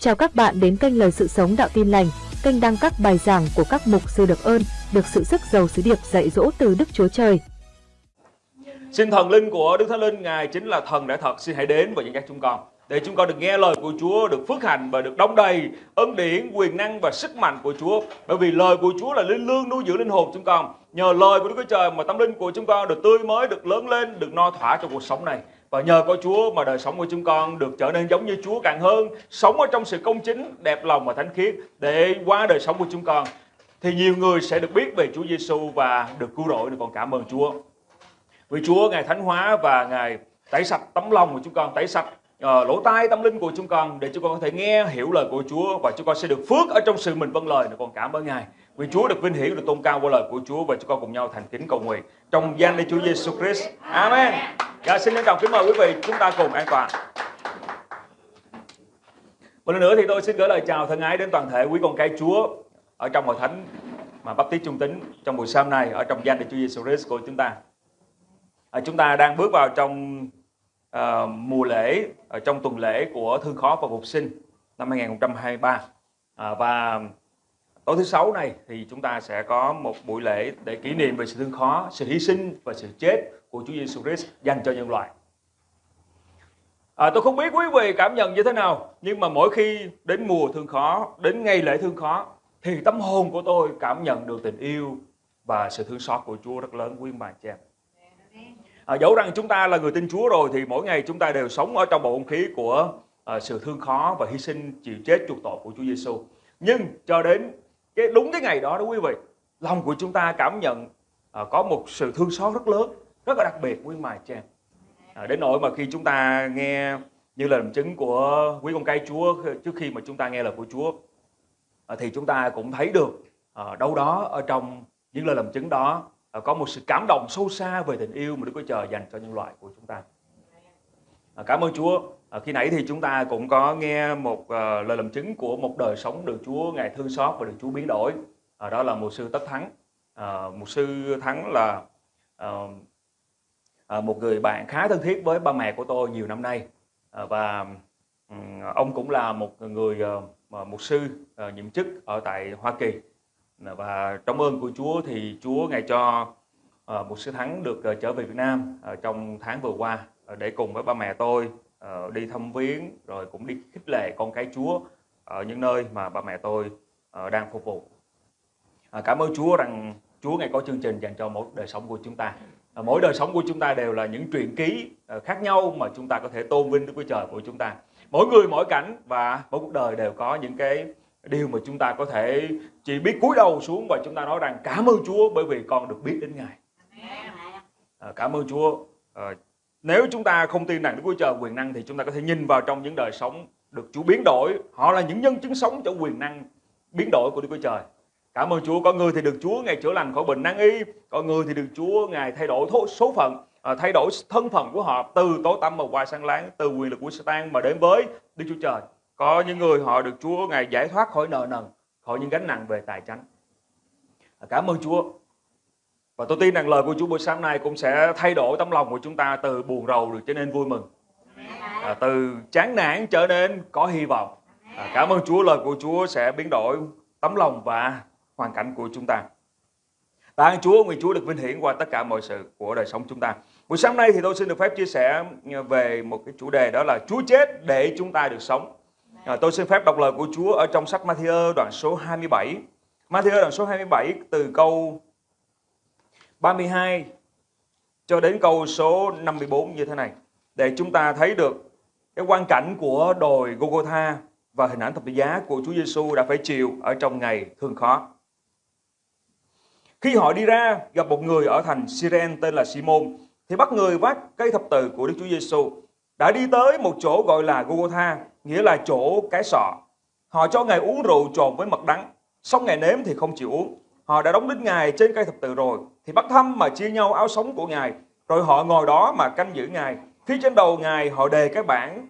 Chào các bạn đến kênh Lời Sự Sống Đạo Tin Lành, kênh đăng các bài giảng của các mục sư được ơn, được sự sức giàu sứ điệp dạy dỗ từ Đức Chúa Trời. Xin thần linh của Đức Thánh Linh, Ngài chính là thần đã thật, xin hãy đến và dẫn dắt chúng con. Để chúng con được nghe lời của Chúa, được phước hành và được đong đầy ân điển, quyền năng và sức mạnh của Chúa. Bởi vì lời của Chúa là linh lương nuôi dưỡng linh hồn chúng con. Nhờ lời của Đức Chúa Trời mà tâm linh của chúng con được tươi mới, được lớn lên, được no thỏa trong cuộc sống này. Và nhờ có Chúa mà đời sống của chúng con được trở nên giống như Chúa càng hơn, sống ở trong sự công chính, đẹp lòng và thánh khiết để qua đời sống của chúng con thì nhiều người sẽ được biết về Chúa Giêsu và được cứu rỗi. Còn cảm ơn Chúa. Vì Chúa Ngài thánh hóa và Ngài tẩy sạch tấm lòng của chúng con, tẩy sạch uh, lỗ tai tâm linh của chúng con để chúng con có thể nghe hiểu lời của Chúa và chúng con sẽ được phước ở trong sự mình vâng lời. Còn cảm ơn Ngài. Nguyện Chúa được vinh hiển được tôn cao qua lời của Chúa và chúng con cùng nhau thành kính cầu nguyện trong danh Đức Chúa Giêsu Christ. Amen. Dạ, xin trân trọng kính mời quý vị chúng ta cùng an toàn. Một lần nữa thì tôi xin gửi lời chào thân ái đến toàn thể quý con cái Chúa ở trong hội thánh mà bắp tít trung tính trong buổi sáng này ở trong danh Đức Chúa Giêsu Christ của chúng ta. À, chúng ta đang bước vào trong à, mùa lễ ở trong tuần lễ của thương khó và phục sinh năm 2023 à, và tối thứ sáu này thì chúng ta sẽ có một buổi lễ để kỷ niệm về sự thương khó, sự hy sinh và sự chết của Chúa Giêsu Christ dành cho nhân loại. À, tôi không biết quý vị cảm nhận như thế nào, nhưng mà mỗi khi đến mùa thương khó, đến ngày lễ thương khó, thì tâm hồn của tôi cảm nhận được tình yêu và sự thương xót của Chúa rất lớn quý bà chị em. À, dẫu rằng chúng ta là người tin Chúa rồi thì mỗi ngày chúng ta đều sống ở trong bầu không khí của à, sự thương khó và hy sinh chịu chết chuộc tội của Chúa Giêsu. Nhưng cho đến cái đúng cái ngày đó đó quý vị, lòng của chúng ta cảm nhận à, có một sự thương xót rất lớn, rất là đặc biệt quý mài chàng em. À, đến nỗi mà khi chúng ta nghe như là làm chứng của quý con cái Chúa trước khi mà chúng ta nghe lời của Chúa à, thì chúng ta cũng thấy được à, đâu đó ở trong những lời làm chứng đó à, có một sự cảm động sâu xa về tình yêu mà Đức Chúa Trời dành cho nhân loại của chúng ta. À, cảm ơn Chúa. À, khi nãy thì chúng ta cũng có nghe một uh, lời làm chứng của một đời sống được Chúa ngài thương xót và được Chúa biến đổi. À, đó là một sư Tất Thắng. À, một sư Thắng là à, à, một người bạn khá thân thiết với ba mẹ của tôi nhiều năm nay à, và um, ông cũng là một người uh, một sư uh, nhiệm chức ở tại Hoa Kỳ và trong ơn của Chúa thì Chúa ngài cho uh, một sư Thắng được uh, trở về Việt Nam uh, trong tháng vừa qua uh, để cùng với ba mẹ tôi uh, đi thăm viếng rồi cũng đi khích lệ con cái Chúa ở những nơi mà ba mẹ tôi uh, đang phục vụ. Uh, cảm ơn Chúa rằng Chúa ngài có chương trình dành cho mỗi đời sống của chúng ta. Uh, mỗi đời sống của chúng ta đều là những truyện ký uh, khác nhau mà chúng ta có thể tôn vinh Đức Chúa Trời của chúng ta. Mỗi người mỗi cảnh và mỗi cuộc đời đều có những cái điều mà chúng ta có thể chỉ biết cúi đầu xuống và chúng ta nói rằng cảm ơn Chúa bởi vì con được biết đến Ngài. À, cảm ơn Chúa nếu chúng ta không tin rằng Đức Chúa Trời quyền năng thì chúng ta có thể nhìn vào trong những đời sống được Chúa biến đổi. Họ là những nhân chứng sống cho quyền năng biến đổi của Đức Chúa Trời. Cảm ơn Chúa. Có người thì được Chúa Ngài chữa lành khỏi bệnh năng y. Có người thì được Chúa Ngài thay đổi số phận, à, thay đổi thân phận của họ từ tối tăm mà qua sáng láng, từ quyền lực của Satan mà đến với Đức Chúa Trời. Có những người họ được Chúa Ngài giải thoát khỏi nợ nần, khỏi những gánh nặng về tài chánh. À, cảm ơn Chúa. Và tôi tin rằng lời của Chúa buổi sáng nay cũng sẽ thay đổi tấm lòng của chúng ta từ buồn rầu được trở nên vui mừng. À, từ chán nản trở nên có hy vọng. À, cảm ơn Chúa, lời của Chúa sẽ biến đổi tấm lòng và hoàn cảnh của chúng ta. Tạ ơn Chúa, nguyện Chúa được vinh hiển qua tất cả mọi sự của đời sống chúng ta. Buổi sáng nay thì tôi xin được phép chia sẻ về một cái chủ đề đó là Chúa chết để chúng ta được sống. À, tôi xin phép đọc lời của Chúa ở trong sách Matthew đoạn số 27. Matthew đoạn số 27 từ câu 32 cho đến câu số 54 như thế này. Để chúng ta thấy được cái quan cảnh của đồi Golgotha và hình ảnh thập tự giá của Chúa Giêsu đã phải chịu ở trong ngày thương khó. Khi họ đi ra gặp một người ở thành Siren tên là Simon thì bắt người vác cây thập tự của Đức Chúa Giêsu đã đi tới một chỗ gọi là Golgotha nghĩa là chỗ cái sọ. Họ cho Ngài uống rượu trộn với mật đắng, xong Ngài nếm thì không chịu uống. Họ đã đóng đinh Ngài trên cây thập tự rồi, thì bắt thăm mà chia nhau áo sống của Ngài, rồi họ ngồi đó mà canh giữ Ngài. Phía trên đầu Ngài họ đề cái bảng,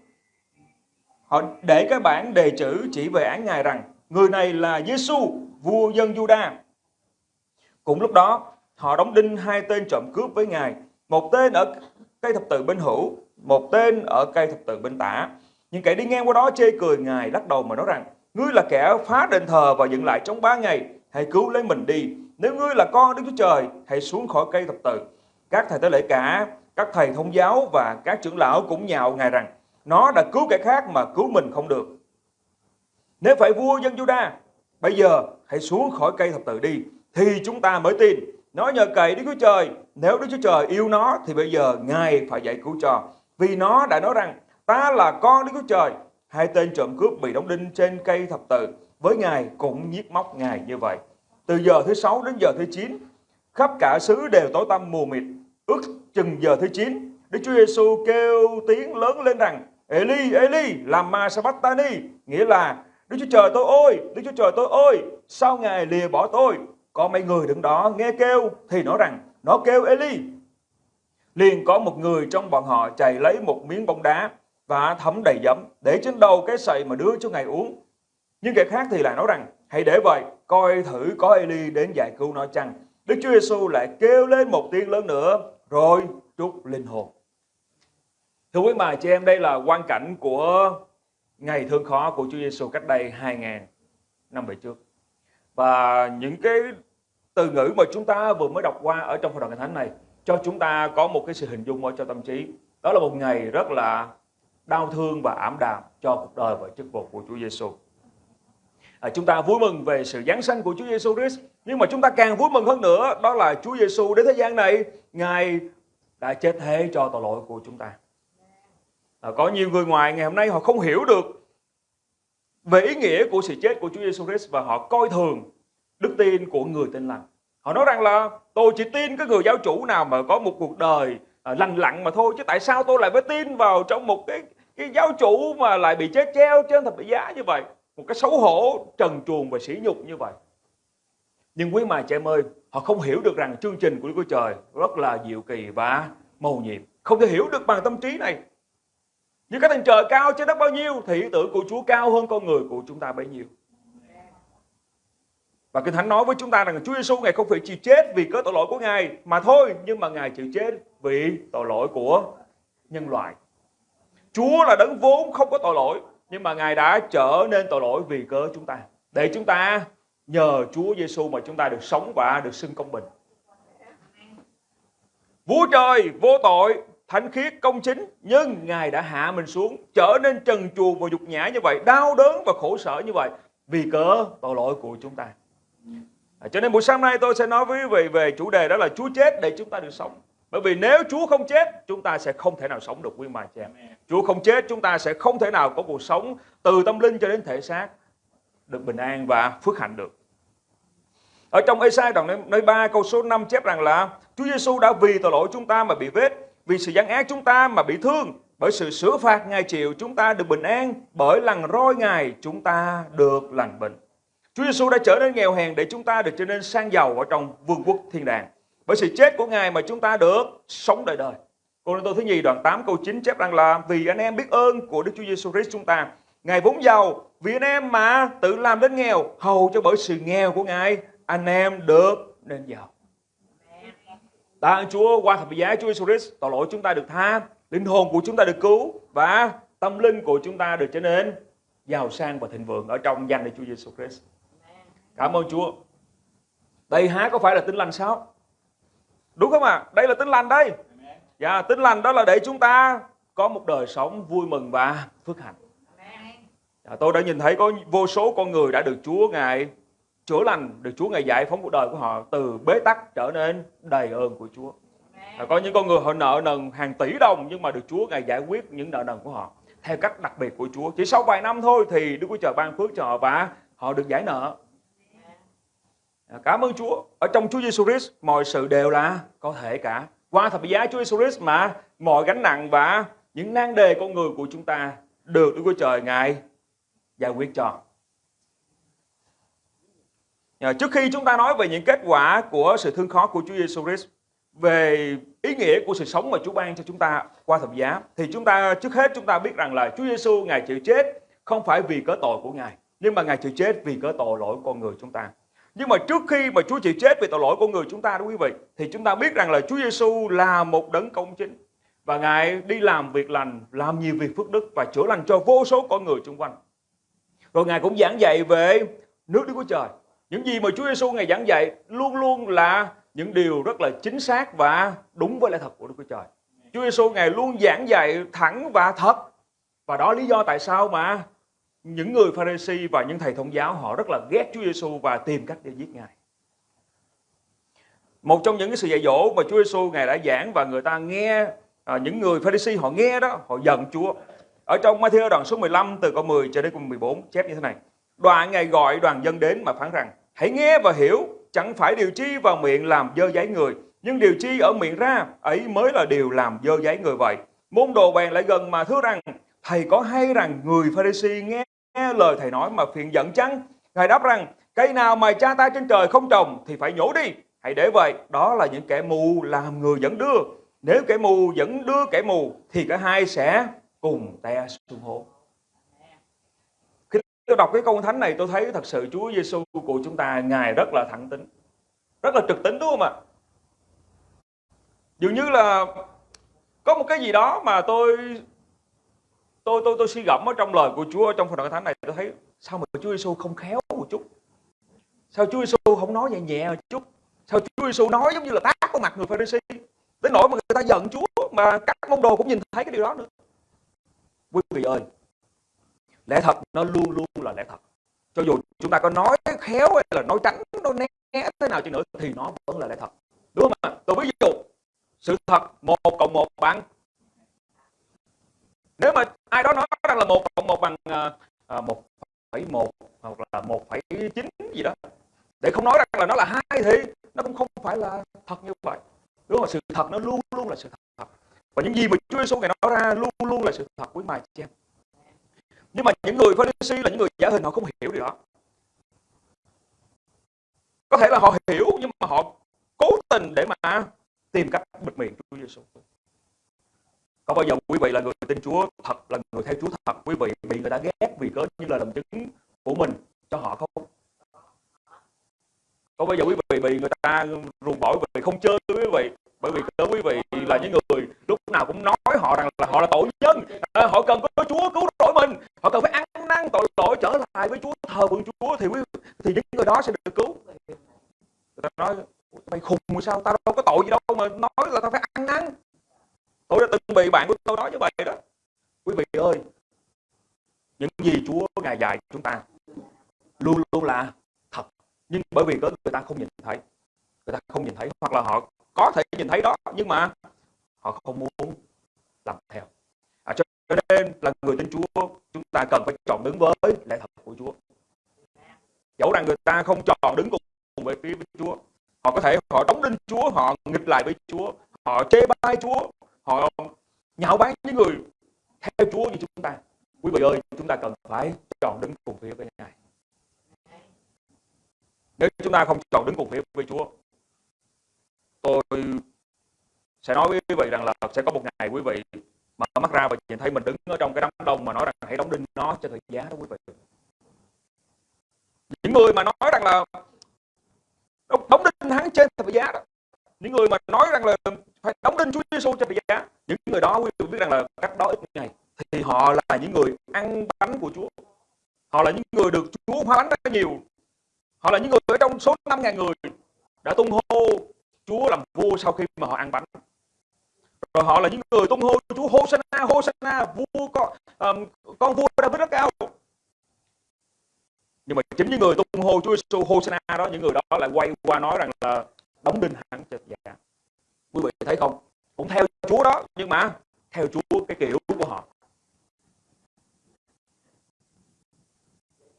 họ để cái bảng đề chữ chỉ về án Ngài rằng, người này là Giêsu vua dân Juda. cũng lúc đó, họ đóng đinh hai tên trộm cướp với Ngài, một tên ở cây thập tự bên hữu, một tên ở cây thập tự bên tả. Nhưng kẻ đi ngang qua đó chê cười Ngài lắc đầu mà nói rằng, ngươi là kẻ phá đền thờ và dựng lại trong ba ngày, hãy cứu lấy mình đi. Nếu ngươi là con Đức Chúa Trời, hãy xuống khỏi cây thập tự. Các thầy tế lễ cả, các thầy thông giáo và các trưởng lão cũng nhạo Ngài rằng, nó đã cứu kẻ khác mà cứu mình không được. Nếu phải vua dân Juda, bây giờ hãy xuống khỏi cây thập tự đi, thì chúng ta mới tin. Nó nhờ cậy Đức Chúa Trời, nếu Đức Chúa Trời yêu nó thì bây giờ Ngài phải giải cứu cho. Vì nó đã nói rằng, ta là con Đức Chúa Trời. Hai tên trộm cướp bị đóng đinh trên cây thập tự, với Ngài cũng nhiếp móc Ngài như vậy. Từ giờ thứ sáu đến giờ thứ chín, khắp cả xứ đều tối tăm mù mịt. Ước chừng giờ thứ chín, Đức Chúa Giêsu kêu tiếng lớn lên rằng, Eli, Eli, làm ma sabachthani, nghĩa là Đức Chúa Trời tôi ơi, Đức Chúa Trời tôi ơi, sao Ngài lìa bỏ tôi? Có mấy người đứng đó nghe kêu thì nói rằng nó kêu Eli. Liền có một người trong bọn họ chạy lấy một miếng bóng đá và thấm đầy giấm để trên đầu cái sậy mà đưa cho Ngài uống. Nhưng kẻ khác thì lại nói rằng hãy để vậy, coi thử có Eli đến giải cứu nó chăng. Đức Chúa Giêsu lại kêu lên một tiếng lớn nữa rồi trút linh hồn. Thưa quý bà chị em, đây là quan cảnh của ngày thương khó của Chúa Giêsu cách đây 2.000 năm về trước. Và những cái từ ngữ mà chúng ta vừa mới đọc qua ở trong hội Kinh thánh này cho chúng ta có một cái sự hình dung ở trong tâm trí. Đó là một ngày rất là đau thương và ảm đạm cho cuộc đời và chức vụ của Chúa Giêsu. À, chúng ta vui mừng về sự giáng sanh của Chúa Giêsu Christ, nhưng mà chúng ta càng vui mừng hơn nữa đó là Chúa Giêsu đến thế gian này, Ngài đã chết thế cho tội lỗi của chúng ta. À, có nhiều người ngoài ngày hôm nay họ không hiểu được về ý nghĩa của sự chết của Chúa Giêsu Christ và họ coi thường đức tin của người tin lành. Họ nói rằng là tôi chỉ tin cái người giáo chủ nào mà có một cuộc đời à, lành lặn mà thôi chứ tại sao tôi lại phải tin vào trong một cái cái giáo chủ mà lại bị chết treo trên thập tự giá như vậy một cái xấu hổ trần truồng và sỉ nhục như vậy. Nhưng quý mà trẻ em ơi họ không hiểu được rằng chương trình của Đức Chúa Trời rất là diệu kỳ và màu nhiệm. Không thể hiểu được bằng tâm trí này. Như cái thành trời cao trên đất bao nhiêu thì ý tưởng của Chúa cao hơn con người của chúng ta bấy nhiêu. Và Kinh Thánh nói với chúng ta rằng Chúa Giêsu Ngài không phải chịu chết vì cớ tội lỗi của Ngài mà thôi, nhưng mà Ngài chịu chết vì tội lỗi của nhân loại. Chúa là đấng vốn không có tội lỗi, nhưng mà Ngài đã trở nên tội lỗi vì cớ chúng ta. Để chúng ta nhờ Chúa Giêsu mà chúng ta được sống và được xưng công bình. Vua trời vô tội, thánh khiết, công chính, nhưng Ngài đã hạ mình xuống, trở nên trần truồng và nhục nhã như vậy, đau đớn và khổ sở như vậy vì cớ tội lỗi của chúng ta. À, cho nên buổi sáng nay tôi sẽ nói với quý vị về chủ đề đó là Chúa chết để chúng ta được sống. Bởi vì nếu Chúa không chết, chúng ta sẽ không thể nào sống được quý bà chị em. Chúa không chết, chúng ta sẽ không thể nào có cuộc sống từ tâm linh cho đến thể xác được bình an và phước hạnh được. Ở trong Esai đoạn nơi 3 câu số 5 chép rằng là Chúa Giêsu đã vì tội lỗi chúng ta mà bị vết, vì sự gian ác chúng ta mà bị thương, bởi sự sửa phạt Ngài chịu chúng ta được bình an, bởi lần roi Ngài chúng ta được lành bệnh. Chúa Giêsu đã trở nên nghèo hèn để chúng ta được trở nên sang giàu ở trong vương quốc thiên đàng. Bởi sự chết của Ngài mà chúng ta được sống đời đời. Cô Tô thứ nhì đoạn 8 câu 9 chép rằng là vì anh em biết ơn của Đức Chúa Giêsu Christ chúng ta. Ngài vốn giàu, vì anh em mà tự làm đến nghèo, hầu cho bởi sự nghèo của Ngài, anh em được nên giàu. Tạ ơn Chúa qua thập giá Chúa Giêsu Christ, tội lỗi chúng ta được tha, linh hồn của chúng ta được cứu và tâm linh của chúng ta được trở nên giàu sang và thịnh vượng ở trong danh Đức Chúa Giêsu Christ. Cảm ơn Chúa. Đây há có phải là tin lành sao? Đúng không ạ? À? Đây là tin lành đây. Dạ, tin lành đó là để chúng ta có một đời sống vui mừng và phước hạnh. Dạ, tôi đã nhìn thấy có vô số con người đã được Chúa Ngài chữa lành, được Chúa Ngài giải phóng cuộc đời của họ từ bế tắc trở nên đầy ơn của Chúa. Dạ, có những con người họ nợ nần hàng tỷ đồng nhưng mà được Chúa Ngài giải quyết những nợ nần của họ theo cách đặc biệt của Chúa. Chỉ sau vài năm thôi thì Đức Chúa Trời ban phước cho họ và họ được giải nợ. Cảm ơn Chúa. Ở trong Chúa Giêsu Christ, mọi sự đều là có thể cả. Qua thập giá Chúa Giêsu Christ mà mọi gánh nặng và những nan đề con người của chúng ta được Đức Chúa Trời, Ngài giải quyết cho. Trước khi chúng ta nói về những kết quả của sự thương khó của Chúa Giêsu Christ, về ý nghĩa của sự sống mà Chúa ban cho chúng ta qua thập giá, thì chúng ta, trước hết chúng ta biết rằng là Chúa Giêsu, ngài chịu chết không phải vì cớ tội của ngài, nhưng mà ngài chịu chết vì cớ tội lỗi con người chúng ta. Nhưng mà trước khi mà Chúa chịu chết vì tội lỗi của người chúng ta đó quý vị thì chúng ta biết rằng là Chúa Giêsu là một đấng công chính và Ngài đi làm việc lành, làm nhiều việc phước đức và chữa lành cho vô số con người xung quanh. Rồi Ngài cũng giảng dạy về nước Đức Chúa Trời. Những gì mà Chúa Giêsu Ngài giảng dạy luôn luôn là những điều rất là chính xác và đúng với lẽ thật của Đức Chúa Trời. Chúa Giêsu Ngài luôn giảng dạy thẳng và thật. Và đó lý do tại sao mà những người Pharisee và những thầy thông giáo họ rất là ghét Chúa Giêsu và tìm cách để giết Ngài. Một trong những cái sự dạy dỗ mà Chúa Giêsu Ngài đã giảng và người ta nghe à, những người Pharisee họ nghe đó, họ giận Chúa. Ở trong Matthew đoạn số 15 từ câu 10 cho đến câu 14 chép như thế này. Đoạn Ngài gọi đoàn dân đến mà phán rằng Hãy nghe và hiểu, chẳng phải điều chi vào miệng làm dơ giấy người, nhưng điều chi ở miệng ra, ấy mới là điều làm dơ giấy người vậy. Môn đồ bèn lại gần mà thưa rằng, Thầy có hay rằng người Pharisee nghe, nghe lời Thầy nói mà phiền giận chăng? Ngài đáp rằng, cây nào mà cha ta trên trời không trồng thì phải nhổ đi. Hãy để vậy, đó là những kẻ mù làm người dẫn đưa. Nếu kẻ mù dẫn đưa kẻ mù thì cả hai sẽ cùng te xuống hố. Khi tôi đọc cái câu thánh này tôi thấy thật sự Chúa Giêsu của chúng ta ngài rất là thẳng tính, rất là trực tính đúng không ạ? Dường như là có một cái gì đó mà tôi tôi tôi tôi suy gẫm ở trong lời của Chúa trong phần đoạn thánh này, tôi thấy sao mà Chúa Giêsu không khéo một chút? Sao Chúa Giêsu không nói nhẹ nhẹ một chút? Sao Chúa Giêsu nói giống như là tát vào mặt người Pharisee đến nỗi mà người ta giận Chúa mà các môn đồ cũng nhìn thấy cái điều đó nữa. Quý vị ơi, lẽ thật nó luôn luôn là lẽ thật. Cho dù chúng ta có nói khéo hay là nói tránh nói né thế nào chứ nữa thì nó vẫn là lẽ thật. Đúng không ạ? Tôi ví dụ, sự thật một cộng một bằng nếu mà ai đó nói rằng là một cộng một bằng ờ, ờ, một phẩy một hoặc là một phẩy chín gì đó, để không nói rằng là nó là hai thì nó cũng không phải là thật như vậy. Đúng không? Sự thật nó luôn luôn là sự thật. Và những gì mà Chúa Giêsu ngày nói ra luôn luôn là sự thật quý mài chị em. Nhưng mà những người Pharisee là những người giả hình họ không hiểu điều đó. Có thể là họ hiểu nhưng mà họ cố tình để mà tìm cách bịt miệng Chúa Giêsu có bao giờ quý vị là người tin Chúa thật là người theo Chúa thật quý vị bị người ta ghét vì cớ như là làm chứng của mình cho họ không? Có bao giờ quý vị bị người ta ruồng bỏ vì không chơi quý vị bởi vì cớ quý vị là những người lúc nào cũng nói họ rằng là họ là tội nhân à, họ cần có Chúa cứu rỗi mình họ cần phải ăn năn tội lỗi trở lại với Chúa thờ phượng Chúa thì quý thì những người đó sẽ được cứu. Người ta nói mày khùng sao? Tao đâu có tội gì đâu mà nói là tao phải ăn năn tôi đã từng bị bạn của tôi nói như vậy đó. Quý vị ơi những gì Chúa ngài dạy chúng ta luôn luôn là thật. Nhưng bởi vì người ta không nhìn thấy người ta không nhìn thấy hoặc là họ có thể nhìn thấy đó nhưng mà họ không muốn làm theo. À, cho nên là người tin Chúa chúng ta cần phải chọn đứng với lẽ thật của Chúa. Dẫu rằng người ta không chọn đứng cùng với phía với Chúa họ có thể họ đóng đinh Chúa họ nghịch lại với Chúa họ chê bai Chúa họ nhạo báng những người theo Chúa như chúng ta, quý vị ơi, chúng ta cần phải chọn đứng cùng phía với Ngài. Nếu chúng ta không chọn đứng cùng phía với Chúa, tôi sẽ nói với quý vị rằng là sẽ có một ngày quý vị mở mắt ra và nhìn thấy mình đứng ở trong cái đám đông mà nói rằng hãy đóng đinh nó cho thời giá đó quý vị. Những người mà nói rằng là đóng đinh hắn trên thời giá đó, những người mà nói rằng là phải đóng đinh Chúa Giêsu cho bị giá. Những người đó quý vị biết rằng là cách đó ít ngày. Thì họ là những người ăn bánh của Chúa. Họ là những người được Chúa hóa bánh rất nhiều. Họ là những người ở trong số 5.000 người đã tung hô Chúa làm vua sau khi mà họ ăn bánh. Rồi họ là những người tung hô Chúa Hosanna Hosanna vua con um, con vua David rất cao. Nhưng mà chính những người tung hô Chúa Giêsu Hosanna đó những người đó lại quay qua nói rằng là đóng đinh hắn cho dạ quý vị thấy không? Cũng theo Chúa đó nhưng mà theo Chúa cái kiểu của họ.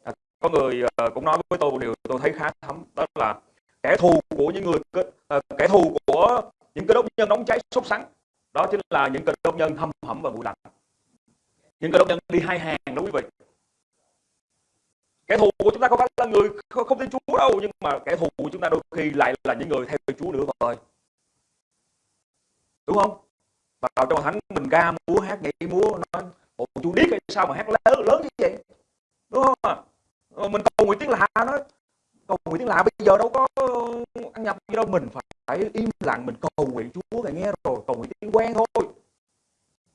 À, có người uh, cũng nói với tôi một điều tôi thấy khá thấm đó là kẻ thù của những người uh, kẻ thù của những cái đốc nhân nóng cháy sốt sắng đó chính là những cơ đốc nhân thâm hẩm và bụi lạnh những cơ đốc nhân đi hai hàng đó quý vị. Kẻ thù của chúng ta không phải là người không, không tin Chúa đâu nhưng mà kẻ thù của chúng ta đôi khi lại là những người theo Chúa nữa rồi đúng không? Vào trong thánh mình ca múa, hát nhảy múa nói ồ chú điếc hay sao mà hát lớn lớn như vậy? Đúng không à? mình cầu nguyện tiếng lạ nó cầu nguyện tiếng lạ bây giờ đâu có ăn nhập gì đâu, mình phải im lặng mình cầu nguyện Chúa, ngài nghe rồi, cầu nguyện tiếng quen thôi.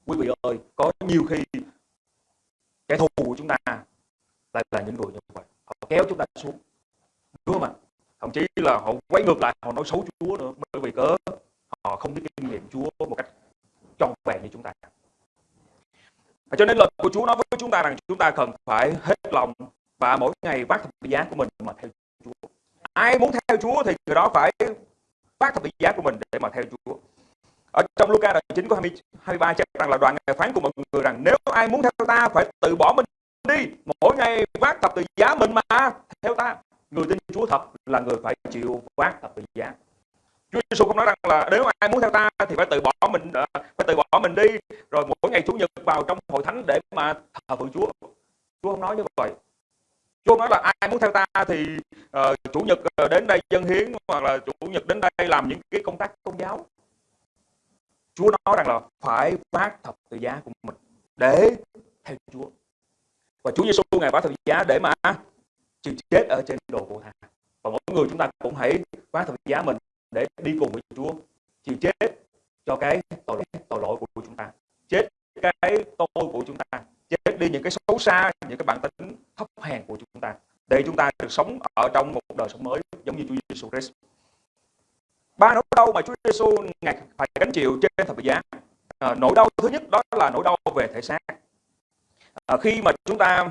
Quý vị ơi, có nhiều khi kẻ thù của chúng ta lại là những người như vậy. Họ kéo chúng ta xuống. Đúng không ạ? Thậm chí là họ quay ngược lại, họ nói xấu Chúa nữa. Bởi vì cớ? Họ không biết kinh nghiệm Chúa một cách trọn vẹn như chúng ta. Và cho nên lời của Chúa nói với chúng ta rằng chúng ta cần phải hết lòng và mỗi ngày vác thập giá của mình mà theo Chúa. Ai muốn theo Chúa thì người đó phải vác thập giá của mình để mà theo Chúa. Ở trong Luca đoạn 9 có 23 chép rằng là đoạn ngày phán của mọi người rằng nếu ai muốn theo ta phải tự bỏ mình đi, mỗi ngày vác thập tự giá mình mà theo ta. Người tin Chúa thật là người phải chịu vác thập tự giá. Chúa Giêsu không nói rằng là nếu ai muốn theo ta thì phải tự bỏ mình ờ, phải tự bỏ mình đi. Rồi mỗi ngày chủ nhật vào trong hội thánh để mà thờ phượng Chúa. Chúa không nói như vậy. Chúa nói là ai muốn theo ta thì uh, chủ nhật ờ, đến đây dân hiến hoặc là chủ nhật đến đây làm những cái công tác tôn giáo. Chúa nói rằng là phải phát thập tự giá của mình để theo Chúa. Và Chúa Giêsu ngài phát thập tự giá để mà chịu chết ở trên đồ của thà và mỗi người chúng ta cũng hãy phát thập tự giá mình để đi cùng với Chúa chịu chết cho cái tội tội lỗi của chúng ta. Chết cái tôi của chúng ta. Chết đi những cái xấu xa những cái bản tính thấp hèn của chúng ta. Để chúng ta được sống ở trong một đời sống mới giống như Chúa Giêsu Christ. Ba nỗi đau mà Chúa Giêsu ngài phải gánh chịu trên thập tự giá. À, nỗi đau thứ nhất đó là nỗi đau về thể xác. À, khi mà chúng ta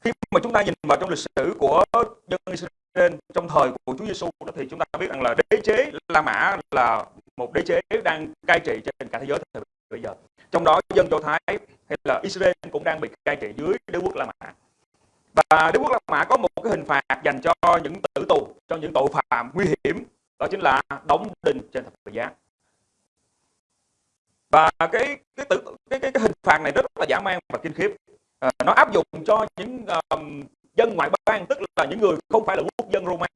khi mà chúng ta nhìn vào trong lịch sử của dân trên trong thời của Chúa Giêsu thì chúng ta biết rằng là đế chế La Mã là một đế chế đang cai trị trên cả thế giới thời bây giờ. Trong đó dân Do Thái hay là Israel cũng đang bị cai trị dưới đế quốc La Mã. Và đế quốc La Mã có một cái hình phạt dành cho những tử tù cho những tội phạm nguy hiểm đó chính là đóng đinh trên thập tự giá. Và cái cái, tử, cái cái cái hình phạt này rất là dã man và kinh khiếp. À, nó áp dụng cho những um, dân ngoại bang tức là những người không phải là quốc dân Roma.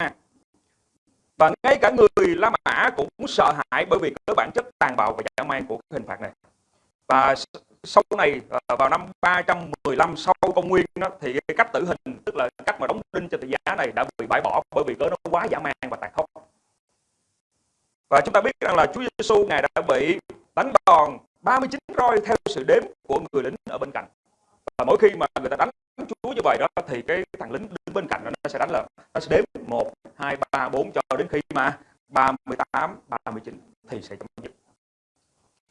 Và ngay cả người La Mã cũng sợ hãi bởi vì cái bản chất tàn bạo và dã man của cái hình phạt này. Và sau này ờ, vào năm 315 sau công nguyên đó, thì cái cách tử hình tức là cách mà đóng đinh trên tự giá này đã bị bãi bỏ bởi vì cớ nó quá dã man và tàn khốc. Và chúng ta biết rằng là Chúa Giêsu ngài đã bị đánh đòn 39 roi theo sự đếm của người lính ở bên cạnh. Và mỗi khi mà người ta đánh Chúa như vậy đó thì cái thằng lính đứng bên cạnh đó, nó sẽ đánh là nó sẽ đếm 1, 2, 3, 4 cho đến khi mà 38, 39 thì sẽ chấm dứt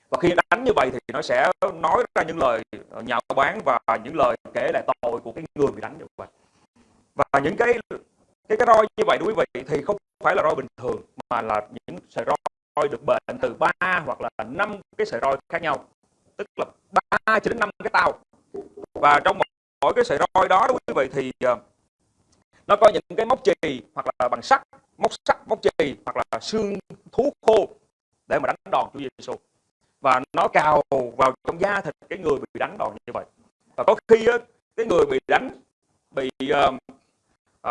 và khi đánh như vậy thì nó sẽ nói ra những lời ờ, nhạo báng và những lời kể lại tội của cái người bị đánh như vậy và những cái cái cái roi như vậy đối với quý vị thì không phải là roi bình thường mà là những sợi roi được bệnh từ 3 hoặc là 5 cái sợi roi khác nhau tức là 3 cho đến 5 cái tàu. và trong một mỗi cái sợi roi đó đối với quý vị thì ờ, nó có những cái móc chì hoặc là bằng sắt móc sắt móc chì hoặc là xương thú khô để mà đánh đòn Chúa Giêsu và nó cào vào trong da thịt cái người bị đánh đòn như vậy. Và có khi á, cái người bị đánh bị uh,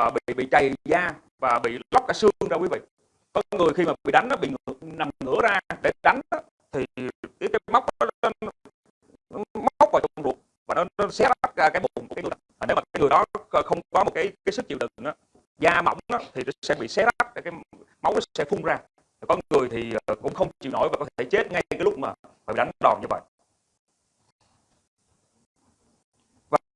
uh, bị bị chày da và bị lóc cả xương ra quý vị. Có người khi mà bị đánh nó bị ngược, nằm ngửa ra để đánh đó, thì cái, cái móc đó, nó, nó móc vào trong ruột và nó, nó xé rách ra cái bụng người đó. không có một cái cái sức chịu đựng đó, da mỏng đó, thì nó sẽ bị xé rách cái máu nó sẽ phun ra. Có người thì ờ, cũng không chịu nổi và có thể chết ngay cái lúc mà phải đánh đòn như vậy.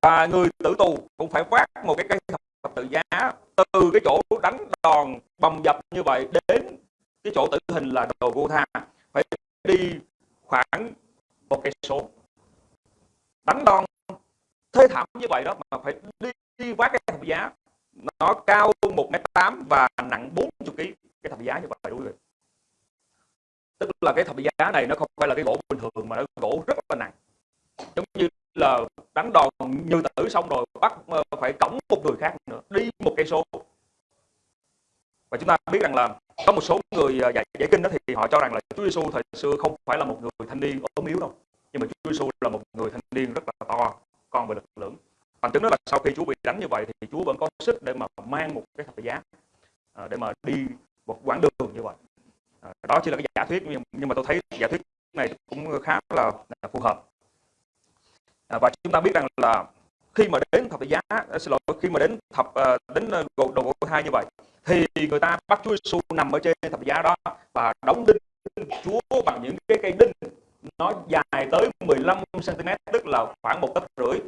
Và người tử tù cũng phải vác một cái cây thập tự giá từ cái chỗ đánh đòn bầm dập như vậy đến cái chỗ tử hình là đồ vô tha. Phải đi khoảng một cây số. Đánh đòn thê thảm như vậy đó mà phải đi, đi vác cái thập giá. Nó cao một mét tám và nặng 40 kg cái thập giá như vậy đúng rồi tức là cái thập giá này nó không phải là cái gỗ bình thường mà nó gỗ rất là nặng. Giống như là đánh đòn như tử xong rồi bắt ờ, phải cõng một người khác nữa đi một cây số. Và chúng ta biết rằng là có một số người ờ, dạy giải kinh đó thì họ cho rằng là Chúa Giêsu thời xưa không phải là một người thanh niên ốm yếu đâu. Nhưng mà Chúa Giêsu là một người thanh niên rất là to con về lực lượng bằng chứng đó là sau khi Chúa bị đánh như vậy thì Chúa vẫn có sức để mà mang một cái thập giá à, để mà đi một quãng đường như vậy. À, đó chỉ là cái giả thuyết nhưng mà tôi thấy giả thuyết này cũng khá là, là phù hợp. À, và chúng ta biết rằng là khi mà đến thập giá à, xin lỗi khi mà đến thập à, đến đầu đồ hai như vậy thì người ta bắt Chúa Giêsu nằm ở trên thập giá đó và đóng đinh Chúa bằng những cái cây đinh nó dài tới 15 cm tức là khoảng một tấc rưỡi.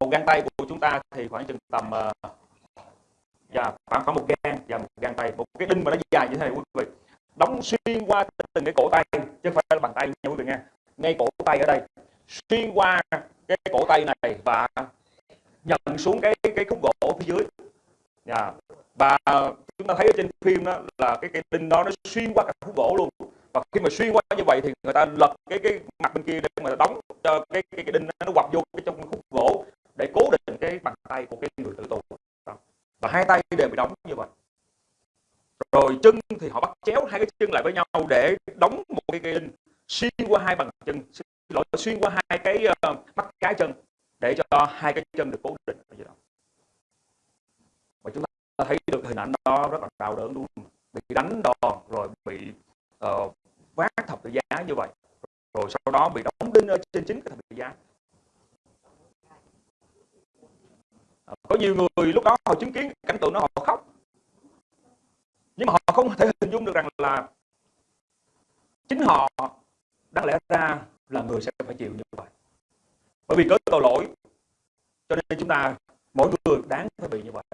Một gang tay của chúng ta thì khoảng chừng tầm uh, dạ, khoảng khoảng một gang và một gang tay. Một cái đinh mà nó dài như thế này quý vị. Đóng xuyên qua từng cái cổ tay chứ không phải là bàn tay nha quý vị nghe. Ngay cổ tay ở đây. Xuyên qua cái cổ tay này và nhận xuống cái cái khúc gỗ phía dưới. Dạ. và chúng ta thấy ở trên phim đó là cái cái đinh đó nó xuyên qua cả khúc gỗ luôn và khi mà xuyên qua như vậy thì người ta lật cái cái mặt bên kia để mà đóng cho cái cái, cái đinh nó quặp vô cái trong khúc gỗ để cố định cái bàn tay của cái người tử tù. Và hai tay đều bị đóng như vậy. Rồi chân thì họ bắt chéo hai cái chân lại với nhau để đóng một cái cây đinh xuyên qua hai bàn chân lỗi xuyên qua hai cái uh, mắt cái chân để cho hai cái chân được cố định. Ở dưới đó. Và chúng ta thấy được hình ảnh đó rất là đau đớn luôn bị đánh đòn rồi bị uh, vác thập tự giá như vậy. Rồi sau đó bị đóng đinh ở trên chính cái thập tự giá. À, có nhiều người lúc đó họ chứng kiến cảnh tượng đó, họ khóc. Nhưng mà họ không thể hình dung được rằng là chính họ đáng lẽ ra là người sẽ phải chịu như vậy. Bởi vì cớ tội lỗi, cho nên chúng ta, mỗi người đáng phải bị như vậy.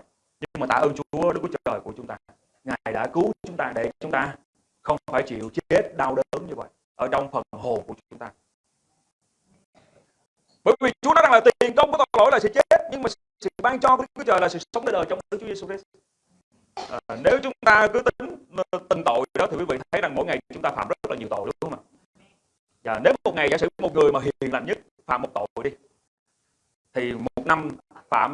Nhưng mà tạ ơn Chúa, Đức Chúa Trời của chúng ta. Ngài đã cứu chúng ta để chúng ta không phải chịu chết đau đớn như vậy. Ở trong phần hồn của chúng ta. Bởi vì Chúa nói rằng là tiền công của tội lỗi là sự chết nhưng mà sự ban cho của Chúa Trời là sự sống đời đời trong Đức Chúa Giêsu Christ. À, nếu chúng ta cứ tính tình tội đó thì quý vị thấy rằng mỗi ngày chúng ta phạm rất là nhiều tội đúng không ạ? Và nếu một ngày giả sử một người mà hiền lành nhất phạm một tội đi thì một năm phạm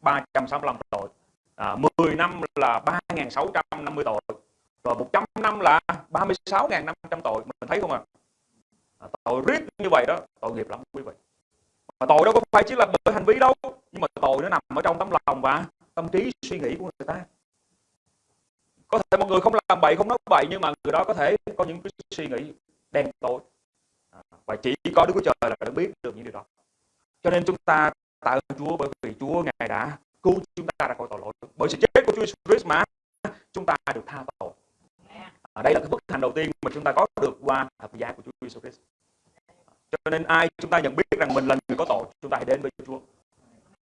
365 tội à, 10 năm là 3.650 tội rồi 100 năm là 36.500 tội mình thấy không ạ à? tội riết như vậy đó tội nghiệp lắm quý vị. Mà tội đâu có phải chỉ là bởi hành vi đâu nhưng mà tội nó nằm ở trong tấm lòng và tâm trí suy nghĩ của người ta. Có thể một người không làm bậy không nói bậy nhưng mà người đó có thể có những cái suy nghĩ đen tối. À, và chỉ có Đức Chúa Trời là đã biết được những điều đó. Cho nên chúng ta tạ ơn Chúa bởi vì Chúa ngài đã cứu chúng ta ra khỏi tội lỗi. Bởi sự chết của Chúa Jesus Christ mà chúng ta được tha tội à, đây là cái bước hạnh đầu tiên mà chúng ta có được qua thập giá của Chúa Jesus Christ. Cho nên ai chúng ta nhận biết rằng mình là người có tội chúng ta hãy đến với Chúa.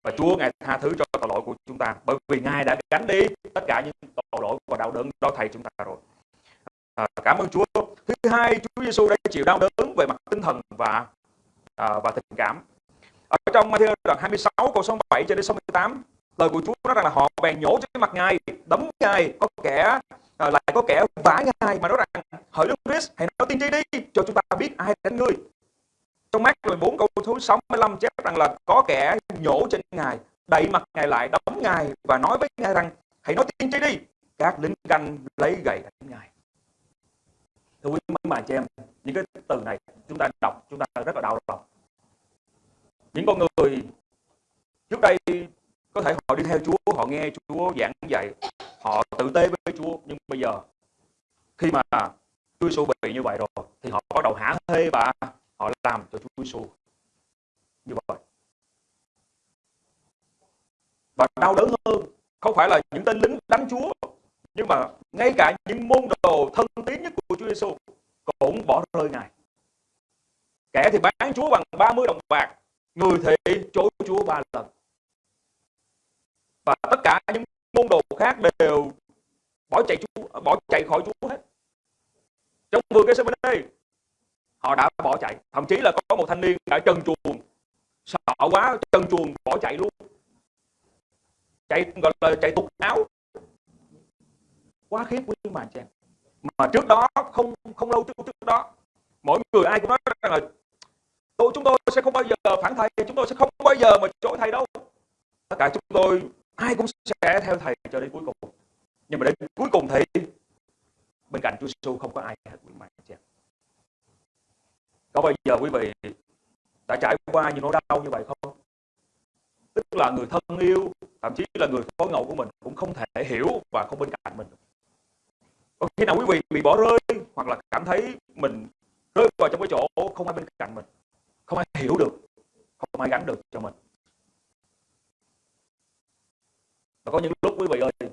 Và Chúa ngài tha thứ cho tội lỗi của chúng ta. Bởi vì ngài đã gánh đi tất cả những tội lỗi và đau đớn đó thầy chúng ta rồi. À, cảm ơn Chúa. Thứ hai Chúa Giêsu đã chịu đau đớn về mặt tinh thần và à, và tình cảm. Ở trong Matthew đoạn 26 câu số 7 cho đến 68 lời của Chúa nói rằng là họ bèn nhổ trên mặt ngài đấm ngài có kẻ à, lại có kẻ vả ngài mà nói rằng hỡi Đức Christ hãy nói tiên tri đi cho chúng ta biết ai đánh ngươi. Trong mắt 14 câu thứ 65 chép rằng là có kẻ nhổ trên ngài đẩy mặt ngài lại đấm ngài và nói với ngài rằng hãy nói tiên tri đi các lính canh lấy gậy đánh ngài. Thưa quý mấy bà chị em những cái từ này chúng ta đọc chúng ta rất là đau lòng. Những con người trước đây có thể họ đi theo Chúa, họ nghe Chúa giảng dạy họ tự tế với Chúa. Nhưng bây giờ, khi mà Chúa Giêsu bị như vậy rồi, thì họ bắt đầu hả hê và họ làm cho Chúa Giêsu như vậy. Và đau đớn hơn, không phải là những tên lính đánh Chúa, nhưng mà ngay cả những môn đồ thân tín nhất của Chúa Giêsu cũng bỏ rơi ngài. Kẻ thì bán Chúa bằng 30 đồng bạc, người thì chối Chúa ba lần và tất cả những môn đồ khác đều bỏ chạy Chúa bỏ chạy khỏi Chúa hết. Trong vườn cái đây họ đã bỏ chạy. Thậm chí là có một thanh niên đã chân chuồng sợ quá chân chuồng bỏ chạy luôn. Chạy, gọi là chạy tục áo. Quá khiếp quý mà chị mà trước đó, không không lâu trước trước đó, mỗi người ai cũng nói rằng là tôi chúng tôi sẽ không bao giờ phản thầy, chúng tôi sẽ không bao giờ mà chối thầy đâu. Tất cả chúng tôi ai cũng sẽ theo thầy cho đến cuối cùng. Nhưng mà đến cuối cùng thì bên cạnh Chúa Giêsu không có ai hết. Quý mày chị có bao giờ quý vị đã trải qua những nỗi đau như vậy không? Tức là người thân yêu, thậm chí là người phối ngẫu của mình cũng không thể hiểu và không bên cạnh mình có khi nào quý vị bị bỏ rơi hoặc là cảm thấy mình rơi vào trong cái chỗ không ai bên cạnh mình, không ai hiểu được, không ai gắn được cho mình? Và có những lúc quý vị ơi,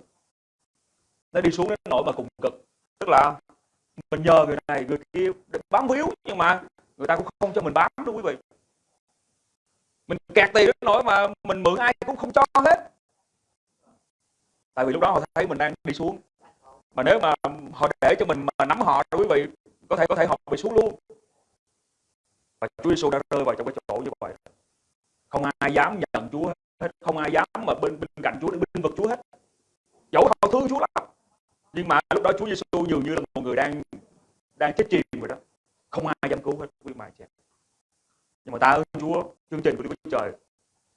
nó đi xuống đến nỗi mà cùng cực. Tức là mình nhờ người này, người kia để bám víu, nhưng mà người ta cũng không cho mình bám đâu quý vị. Mình kẹt tiền đến nỗi mà mình mượn ai cũng không cho hết. Tại vì lúc đó họ thấy mình đang đi xuống. Mà nếu mà họ để cho mình mà nắm họ quý vị, có thể có thể họ bị xuống luôn. Và Chúa Giêsu đã rơi vào trong cái chỗ như vậy. Không ai dám nhận Chúa hết không ai dám mà bên bên cạnh Chúa để bên vực Chúa hết. Dẫu họ thương Chúa lắm nhưng mà lúc đó Chúa Giêsu dường như là một người đang đang chết chìm rồi đó. Không ai dám cứu hết quý mài chị nhưng mà ta ơn Chúa chương trình của Đức Chúa Trời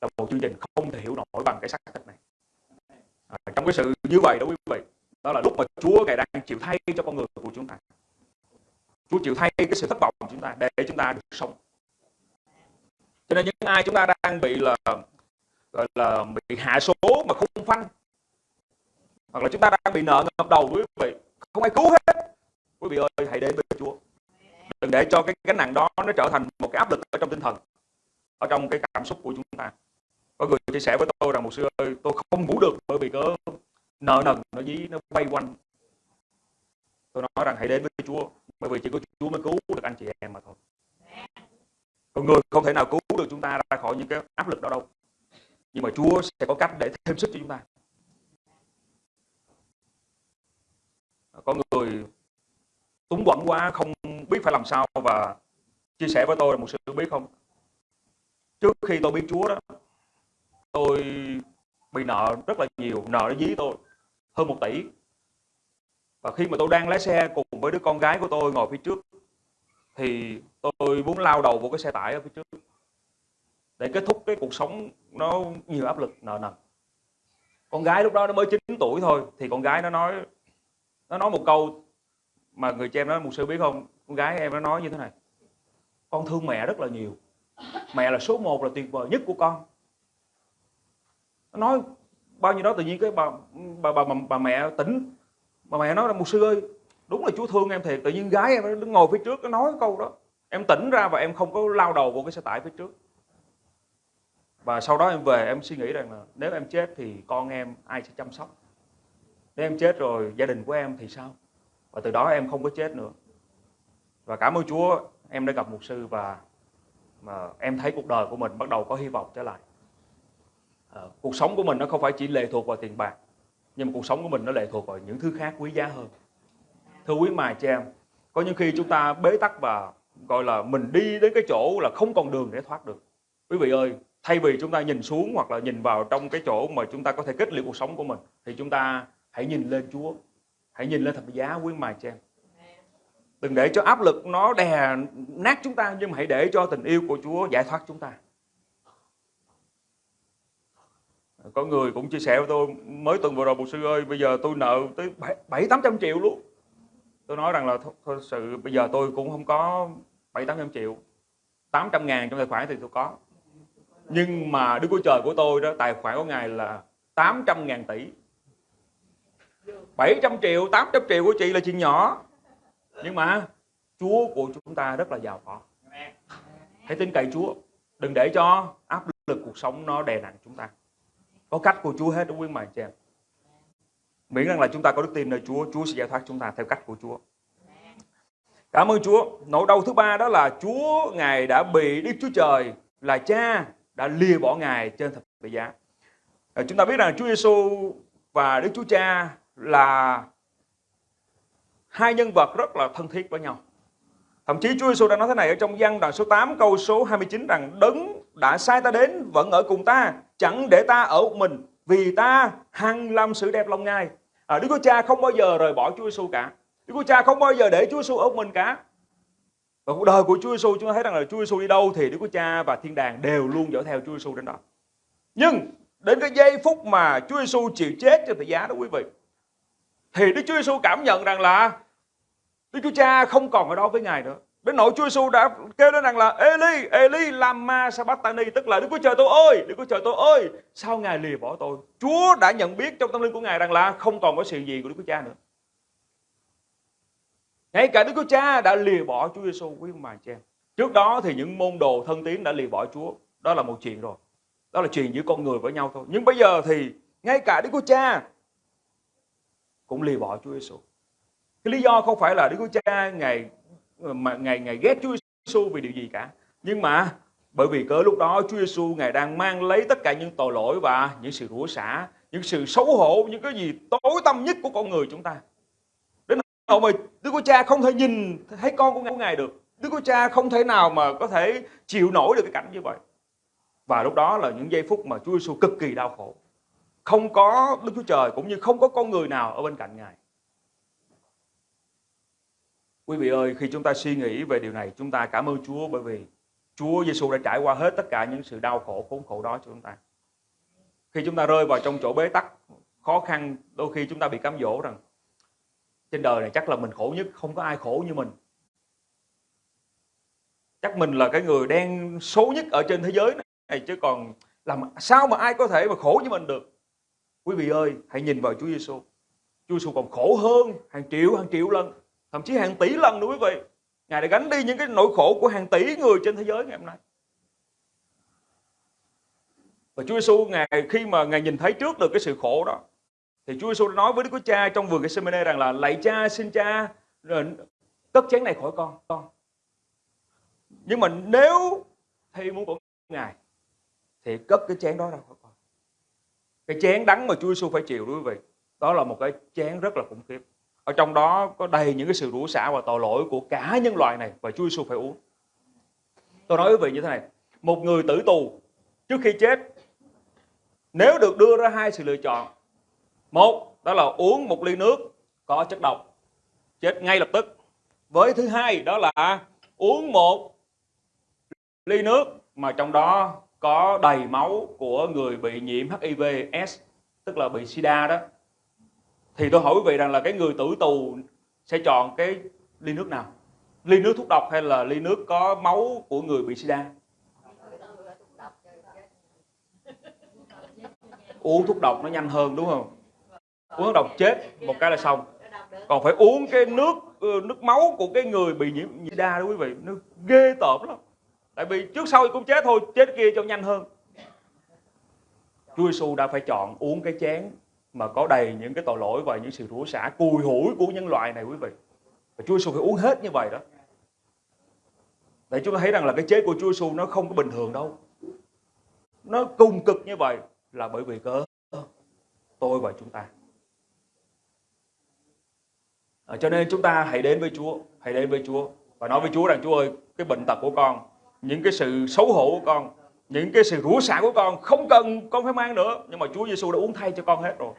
là một chương trình không thể hiểu nổi bằng cái xác thịt này. À, trong cái sự như vậy đó quý vị đó là lúc mà Chúa ngài đang chịu thay cho con người của chúng ta. Chúa chịu thay cái sự thất vọng của chúng ta để chúng ta được sống. Cho nên những ai chúng ta đang bị là gọi là bị hạ số mà không phanh. Hoặc là chúng ta đang bị nợ ngập đầu, quý vị, không ai cứu hết. Quý vị ơi, hãy đến với Chúa. Đừng để cho cái gánh nặng đó nó trở thành một cái áp lực ở trong tinh thần, ở trong cái cảm xúc của chúng ta. Có người chia sẻ với tôi rằng một sư ơi, tôi không ngủ được bởi vì cớ nợ nần nó dí, nó quay quanh. Tôi nói rằng, hãy đến với Chúa, bởi vì chỉ có Chúa mới cứu được anh chị em mà thôi. Con người không thể nào cứu được chúng ta ra khỏi những cái áp lực đó đâu nhưng mà Chúa sẽ có cách để thêm sức cho chúng ta. À, có người túng quẩn quá, không biết phải làm sao và chia sẻ với tôi là một sự biết không? Trước khi tôi biết Chúa đó, tôi bị nợ rất là nhiều, nợ nó dí tôi, hơn một tỷ. Và khi mà tôi đang lái xe cùng với đứa con gái của tôi ngồi phía trước, thì tôi muốn lao đầu vào cái xe tải ở phía trước để kết thúc cái cuộc sống nó nhiều áp lực nợ nần. Con gái lúc đó nó mới 9 tuổi thôi thì con gái nó nói nó nói một câu mà người cha em nói một sư biết không? Con gái em nó nói như thế này con thương mẹ rất là nhiều. Mẹ là số một là tuyệt vời nhất của con nó nói bao nhiêu đó tự nhiên cái bà bà bà, bà, bà mẹ tỉnh. Bà mẹ nói là một sư ơi đúng là chúa thương em thiệt. Tự nhiên gái em đứng ngồi phía trước nó nói câu đó. Em tỉnh ra và em không có lao đầu vào cái xe tải phía trước và sau đó em về em suy nghĩ rằng là nếu em chết thì con em ai sẽ chăm sóc? Nếu em chết rồi gia đình của em thì sao? Và từ đó em không có chết nữa. Và cảm ơn Chúa em đã gặp mục sư và mà em thấy cuộc đời của mình bắt đầu có hy vọng trở lại. À, cuộc sống của mình nó không phải chỉ lệ thuộc vào tiền bạc nhưng mà cuộc sống của mình nó lệ thuộc vào những thứ khác quý giá hơn. Thưa quý mài chị em có những khi chúng ta bế tắc và gọi là mình đi đến cái chỗ là không còn đường để thoát được. Quý vị ơi thay vì chúng ta nhìn xuống hoặc là nhìn vào trong cái chỗ mà chúng ta có thể kết liễu cuộc sống của mình, thì chúng ta hãy nhìn lên Chúa. Hãy nhìn lên thập giá quý mài cho em. Đừng để cho áp lực nó đè nát chúng ta, nhưng mà hãy để cho tình yêu của Chúa giải thoát chúng ta. Có người cũng chia sẻ với tôi, mới tuần vừa rồi một sư ơi, bây giờ tôi nợ tới bảy tám trăm triệu luôn. Tôi nói rằng là thật sự bây giờ tôi cũng không có bảy, tám trăm triệu. 800 ngàn trong tài khoản thì tôi có nhưng mà Đức Chúa Trời của tôi đó tài khoản của Ngài là 800 ngàn tỷ. 700 triệu, 800 triệu của chị là chuyện nhỏ. Nhưng mà Chúa của chúng ta rất là giàu có. Hãy tin cậy Chúa. Đừng để cho áp lực cuộc sống nó đè nặng chúng ta. Có cách của Chúa hết đúng quý mày chị em. Miễn rằng là chúng ta có đức tin nơi Chúa Chúa sẽ giải thoát chúng ta theo cách của Chúa. Cảm ơn Chúa. Nỗi đau thứ ba đó là Chúa Ngài đã bị Đức Chúa Trời là cha đã lìa bỏ Ngài trên thập tự giá à, Chúng ta biết rằng Chúa Giêsu và Đức Chúa Cha là hai nhân vật rất là thân thiết với nhau. Thậm chí Chúa Giêsu đã nói thế này ở trong văn đoạn số 8 câu số 29 rằng đấng đã sai ta đến vẫn ở cùng ta, chẳng để ta ở một mình vì ta hằng làm sự đẹp lòng Ngài. À, Đức Chúa Cha không bao giờ rời bỏ Chúa Giêsu cả. Đức Chúa Cha không bao giờ để Chúa Giêsu ở một mình cả. Và cuộc đời của Chúa Giêsu chúng ta thấy rằng là Chúa Giêsu đi đâu thì Đức Chúa Cha và Thiên Đàng đều luôn dõi theo Chúa Giêsu đến đó. Nhưng đến cái giây phút mà Chúa Giêsu chịu chết trên thập giá đó quý vị, thì Đức Chúa Giêsu cảm nhận rằng là Đức Chúa Cha không còn ở đó với Ngài nữa. Đến nỗi Chúa Giêsu đã kêu lên rằng là Eli, Eli lama Sabatani tức là Đức Chúa Trời tôi ơi, Đức Chúa Trời tôi ơi, sao Ngài lìa bỏ tôi? Chúa đã nhận biết trong tâm linh của Ngài rằng là không còn có sự gì của Đức Chúa Cha nữa. Ngay cả Đức Chúa Cha đã lìa bỏ Chúa Giêsu quý ông bà chị em. Trước đó thì những môn đồ thân tín đã lìa bỏ Chúa, đó là một chuyện rồi. Đó là chuyện giữa con người với nhau thôi. Nhưng bây giờ thì ngay cả Đức Chúa Cha cũng lìa bỏ Chúa Giêsu. cái lý do không phải là Đức Chúa Cha ngày mà ngày ngày ghét Chúa Giêsu vì điều gì cả nhưng mà bởi vì cớ lúc đó Chúa Giêsu ngài đang mang lấy tất cả những tội lỗi và những sự rủa xả những sự xấu hổ những cái gì tối tâm nhất của con người chúng ta ông ơi, mà Đức Chúa Cha không thể nhìn thấy con của ngài được. Đức Chúa Cha không thể nào mà có thể chịu nổi được cái cảnh như vậy. Và lúc đó là những giây phút mà Chúa Giêsu cực kỳ đau khổ. Không có Đức Chúa Trời cũng như không có con người nào ở bên cạnh ngài. Quý vị ơi, khi chúng ta suy nghĩ về điều này, chúng ta cảm ơn Chúa bởi vì Chúa Giêsu đã trải qua hết tất cả những sự đau khổ, khốn khổ đó cho chúng ta. Khi chúng ta rơi vào trong chỗ bế tắc, khó khăn, đôi khi chúng ta bị cám dỗ rằng trên đời này chắc là mình khổ nhất, không có ai khổ như mình. Chắc mình là cái người đen số nhất ở trên thế giới này chứ còn làm sao mà ai có thể mà khổ như mình được. Quý vị ơi, hãy nhìn vào Chúa Giêsu. Chúa Giêsu còn khổ hơn hàng triệu hàng triệu lần thậm chí hàng tỷ lần nữa quý vị ngài đã gánh đi những cái nỗi khổ của hàng tỷ người trên thế giới ngày hôm nay và Chúa Giêsu ngài khi mà ngài nhìn thấy trước được cái sự khổ đó thì Chúa Giêsu nói với Đức Chúa Cha trong vườn Gethsemane rằng là lạy Cha xin Cha ờ, cất chén này khỏi con con nhưng mà nếu thì muốn của ngài thì cất cái chén đó ra khỏi con cái chén đắng mà Chúa Giêsu phải chịu đối quý vị đó là một cái chén rất là khủng khiếp ở trong đó có đầy những cái sự rủa xả và tội lỗi của cả nhân loại này và Chúa Giêsu phải uống. Tôi nói với quý vị như thế này, một người tử tù trước khi chết nếu được đưa ra hai sự lựa chọn. Một, đó là uống một ly nước có chất độc, chết ngay lập tức. Với thứ hai đó là uống một ly nước mà trong đó có đầy máu của người bị nhiễm HIV/S, tức là bị SIDA đó. Thì tôi hỏi quý vị rằng là cái người tử tù sẽ chọn cái ly nước nào? Ly nước thuốc độc hay là ly nước có máu của người bị sida? Uống thuốc độc nó nhanh hơn đúng không? Uống độc chết, một cái là xong còn phải uống cái nước ừ, nước máu của cái người bị nhiễm sida đó quý vị nó ghê tởm lắm tại vì trước sau cũng chết thôi, chết kia cho nhanh hơn Chúa Giêsu đã phải chọn uống cái chén mà có đầy những cái tội lỗi và những sự rủa xả, cùi hủi của nhân loại này quý vị. Và Chúa Giêsu phải uống hết như vậy đó. Để chúng ta thấy rằng là cái chết của Chúa Giêsu nó không có bình thường đâu. Nó cùng cực như vậy là bởi vì cớ tôi và chúng ta. À, cho nên chúng ta hãy đến với Chúa, hãy đến với Chúa và nói với Chúa rằng Chúa ơi, cái bệnh tật của con, những cái sự xấu hổ của con, những cái sự rủa xả của con không cần con phải mang nữa nhưng mà Chúa Giêsu đã uống thay cho con hết rồi.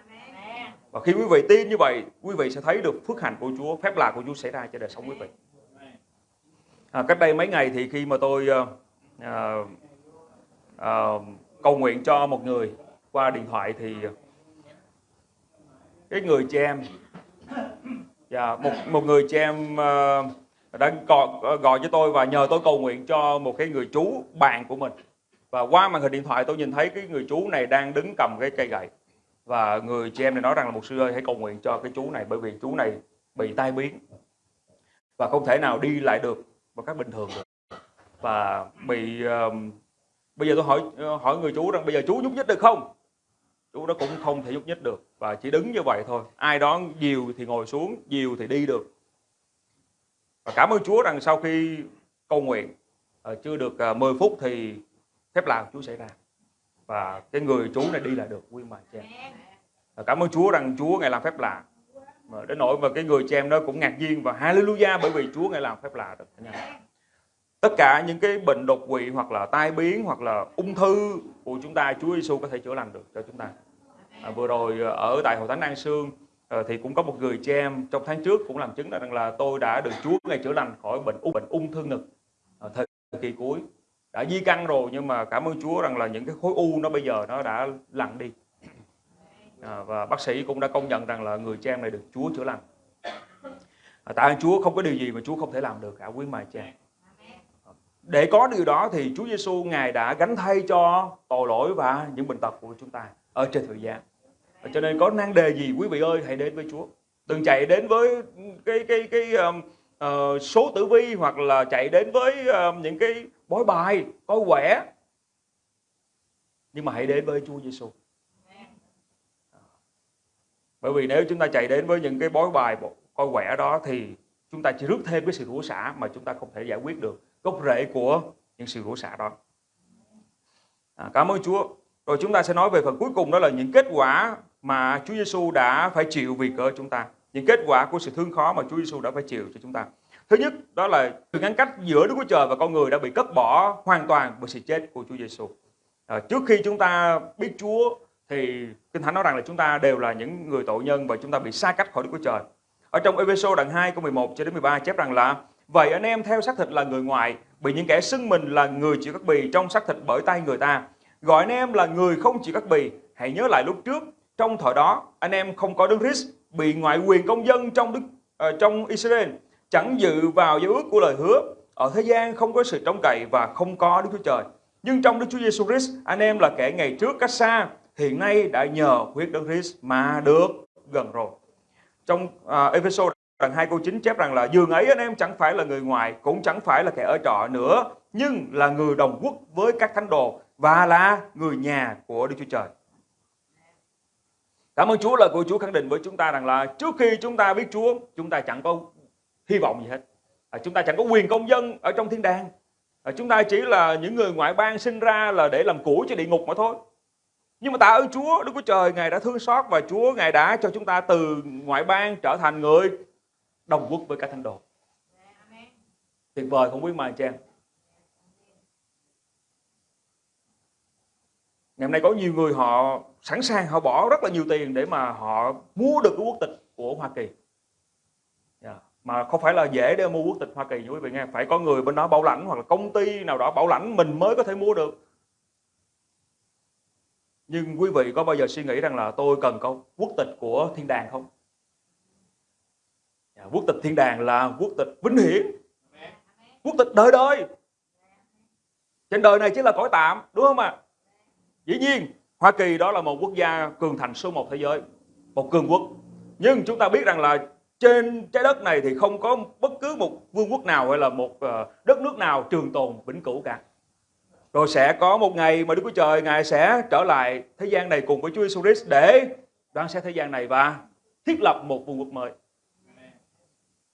Và khi quý vị tin như vậy quý vị sẽ thấy được phước hạnh của Chúa phép lạ của Chúa xảy ra cho đời sống quý vị. À, cách đây mấy ngày thì khi mà tôi uh, uh, cầu nguyện cho một người qua điện thoại thì cái người chị em Dạ, một một người chị em uh, đã gọi, gọi cho tôi và nhờ tôi cầu nguyện cho một cái người chú bạn của mình. Và qua màn hình điện thoại tôi nhìn thấy cái người chú này đang đứng cầm cái cây gậy. Và người chị em này nói rằng là một sư ơi hãy cầu nguyện cho cái chú này bởi vì chú này bị tai biến và không thể nào đi lại được một cách bình thường được. Và bị uh, bây giờ tôi hỏi ờ, hỏi người chú rằng bây giờ chú nhúc nhích được không? Chú đó cũng không thể nhúc nhích được và chỉ đứng như vậy thôi. Ai đó dìu thì ngồi xuống dìu thì đi được. Và cảm ơn Chúa rằng sau khi cầu nguyện uh, chưa được ờ, uh, 10 phút thì phép lạ Chúa xảy ra. Và cái người chú này đi là được quý mà chị em. Cảm ơn Chúa rằng Chúa ngài làm phép lạ. Mà đến nỗi mà cái người chị em đó cũng ngạc nhiên và hallelujah bởi vì Chúa ngài làm phép lạ được. Tất cả những cái bệnh đột quỵ hoặc là tai biến hoặc là ung thư của chúng ta Chúa Giêsu có thể chữa lành được cho chúng ta à, vừa rồi ờ, ở tại hội thánh An Sương à, thì cũng có một người chị em trong tháng trước cũng làm chứng là rằng là tôi đã được Chúa ngài chữa lành khỏi bệnh ung bệnh ung thư ngực à, thời kỳ cuối. Đã di căn rồi nhưng mà cảm ơn Chúa rằng là những cái khối u nó bây giờ nó đã lặn đi. À, và bác sĩ cũng đã công nhận rằng là người cha em này được Chúa chữa lành. À, tại ơn Chúa không có điều gì mà Chúa không thể làm được. Cả quý mài cha. Để có điều đó thì Chúa Giêsu ngài đã gánh thay cho tội lỗi và những bệnh tật của chúng ta ở trên thời gian. Và cho nên có năng đề gì quý vị ơi hãy đến với Chúa. Đừng chạy đến với cái cái cái um, uh, số tử vi hoặc là chạy đến với uh, những cái bói bài coi quẻ. Nhưng mà hãy đến với Chúa Giêsu à. bởi vì nếu chúng ta chạy đến với những cái bói bài coi quẻ đó thì chúng ta chỉ rước thêm cái sự rủa xả mà chúng ta không thể giải quyết được gốc rễ của những sự rủa xả đó. À, cảm ơn Chúa. Rồi chúng ta sẽ nói về phần cuối cùng đó là những kết quả mà Chúa Giêsu đã phải chịu vì cớ chúng ta. Những kết quả của sự thương khó mà Chúa Giêsu đã phải chịu cho chúng ta. Thứ nhất đó là sự ngăn cách giữa Đức Chúa Trời và con người đã bị cất bỏ hoàn toàn bởi sự chết của Chúa Giêsu. À, trước khi chúng ta biết Chúa thì Kinh Thánh nói rằng là chúng ta đều là những người tội nhân và chúng ta bị xa cách khỏi Đức Chúa Trời. Ở trong Ephesos đoạn 2 câu 11 cho đến 13 chép rằng là Vậy anh em theo xác thịt là người ngoại, bị những kẻ xưng mình là người chịu các bì trong xác thịt bởi tay người ta. Gọi anh em là người không chịu các bì, hãy nhớ lại lúc trước, trong thời đó anh em không có Đức Christ, bị ngoại quyền công dân trong Đức uh, trong Israel, chẳng dự vào giao ước của lời hứa. Ở thế gian không có sự trông cậy và không có Đức Chúa Trời. Nhưng trong Đức Chúa Giêsu Christ, anh em là kẻ ngày trước cách xa, hiện nay đã nhờ huyết Đức Christ mà được gần rồi. Trong uh, Ephesos đoạn 2 câu 9 chép rằng là dường ấy anh em chẳng phải là người ngoài, cũng chẳng phải là kẻ ở trọ nữa, nhưng là người đồng quốc với các thánh đồ và là người nhà của Đức Chúa Trời. Cảm ơn Chúa là của Chúa khẳng định với chúng ta rằng là trước khi chúng ta biết Chúa, chúng ta chẳng có hy vọng gì hết. À, chúng ta chẳng có quyền công dân ở trong thiên đàng. À, chúng ta chỉ là những người ngoại bang sinh ra là để làm củi cho địa ngục mà thôi. Nhưng mà tạ ơn Chúa, Đức Chúa Trời Ngài đã thương xót và Chúa Ngài đã cho chúng ta từ ngoại bang trở thành người đồng quốc với cả thánh đồ. Tuyệt vời không quý mà anh chị em. Ngày hôm nay có nhiều người họ sẵn sàng họ bỏ rất là nhiều tiền để mà họ mua được cái quốc tịch của Hoa Kỳ. Yeah. Dạ. Mà không phải là dễ để mua quốc tịch Hoa Kỳ như quý vị nghe. Phải có người bên đó bảo lãnh hoặc là công ty nào đó bảo lãnh mình mới có thể mua được. Nhưng quý vị có bao giờ suy nghĩ rằng là tôi cần có quốc tịch của thiên đàng không? Yeah, dạ, quốc tịch thiên đàng là quốc tịch vinh hiển. Quốc tịch đời đời. Trên đời này chỉ là cõi tạm, đúng không ạ? À? Dĩ nhiên, Hoa Kỳ đó là một quốc gia cường thành số một thế giới, một cường quốc. Nhưng chúng ta biết rằng là trên trái đất này thì không có bất cứ một vương quốc nào hay là một ờ, đất nước nào trường tồn vĩnh cửu cả. Rồi sẽ có một ngày mà Đức Chúa Trời Ngài sẽ trở lại thế gian này cùng với Chúa Jesus Christ để đoán xét thế gian này và thiết lập một vương quốc mới.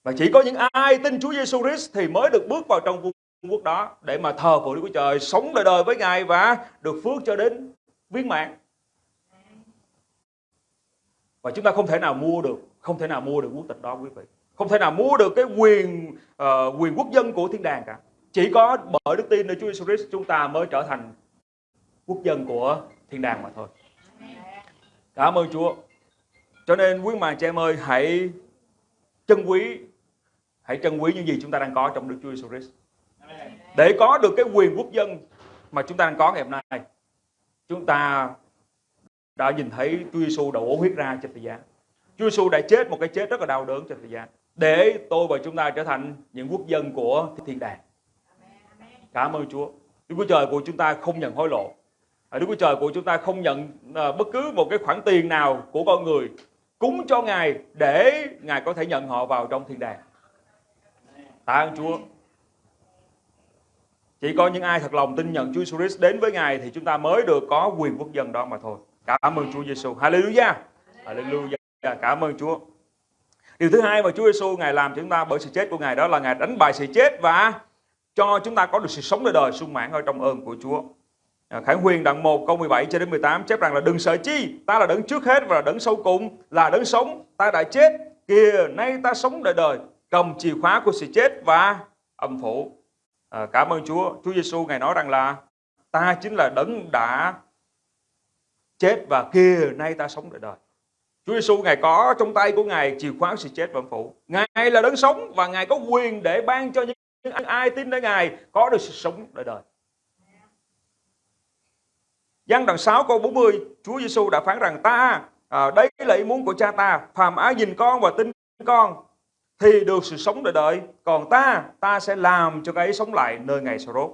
Và chỉ có những ai tin Chúa Giêsu Christ thì mới được bước vào trong vương quốc đó để mà thờ phượng Đức Chúa Trời, sống đời đời với Ngài và được phước cho đến viên mãn. Và chúng ta không thể nào mua được, không thể nào mua được quốc tịch đó quý vị. Không thể nào mua được cái quyền uh, quyền quốc dân của thiên đàng cả. Chỉ có bởi đức tin nơi Chúa Jesus Christ chúng ta mới trở thành quốc dân của thiên đàng mà thôi. Cảm ơn Chúa. Cho nên quý mà chị em ơi, hãy trân quý hãy trân quý những gì chúng ta đang có trong Đức Chúa Jesus Christ. Để có được cái quyền quốc dân mà chúng ta đang có ngày hôm nay, chúng ta đã nhìn thấy Chúa Giêsu đổ huyết ra trên thời gian. Chúa Giêsu đã chết một cái chết rất là đau đớn trên thời gian để tôi và chúng ta trở thành những quốc dân của thiên đàng. Cảm ơn Chúa. Đức Chúa Trời của chúng ta không nhận hối lộ. À, Đức Chúa Trời của chúng ta không nhận à, bất cứ một cái khoản tiền nào của con người cúng cho Ngài để Ngài có thể nhận họ vào trong thiên đàng. Tạ ơn Chúa. Chỉ có những ai thật lòng tin nhận Chúa Jesus Christ đến với Ngài thì chúng ta mới được có quyền quốc dân đó mà thôi. Cảm ơn Chúa Giêsu. Hallelujah. Hallelujah. Cảm ơn Chúa. Điều thứ hai mà Chúa Giêsu Ngài làm cho chúng ta bởi sự chết của Ngài đó là Ngài đánh bại sự chết và cho chúng ta có được sự sống đời đời sung mãn ở trong ơn của Chúa. À, Khải Huyền đoạn 1 câu 17 cho đến 18 chép rằng là đừng sợ chi, ta là đấng trước hết và là đấng sau cùng, là đấng sống, ta đã chết, kìa nay ta sống đời đời, cầm chìa khóa của sự chết và âm phủ. À, cảm ơn Chúa, Chúa Giêsu ngài nói rằng là ta chính là đấng đã chết và kia nay ta sống đời đời. Chúa Giêsu ngài có trong tay của ngài chìa khóa sự chết và âm phủ. Ngài là đấng sống và ngài có quyền để ban cho những ai tin đến ngài có được sự sống đời đời. Giăng đoạn 6 câu 40 Chúa Giêsu đã phán rằng ta à, đây là ý muốn của cha ta phàm ai nhìn con và tin con thì được sự sống đời đời. Còn ta ta sẽ làm cho cái ấy sống lại nơi ngày sau rốt.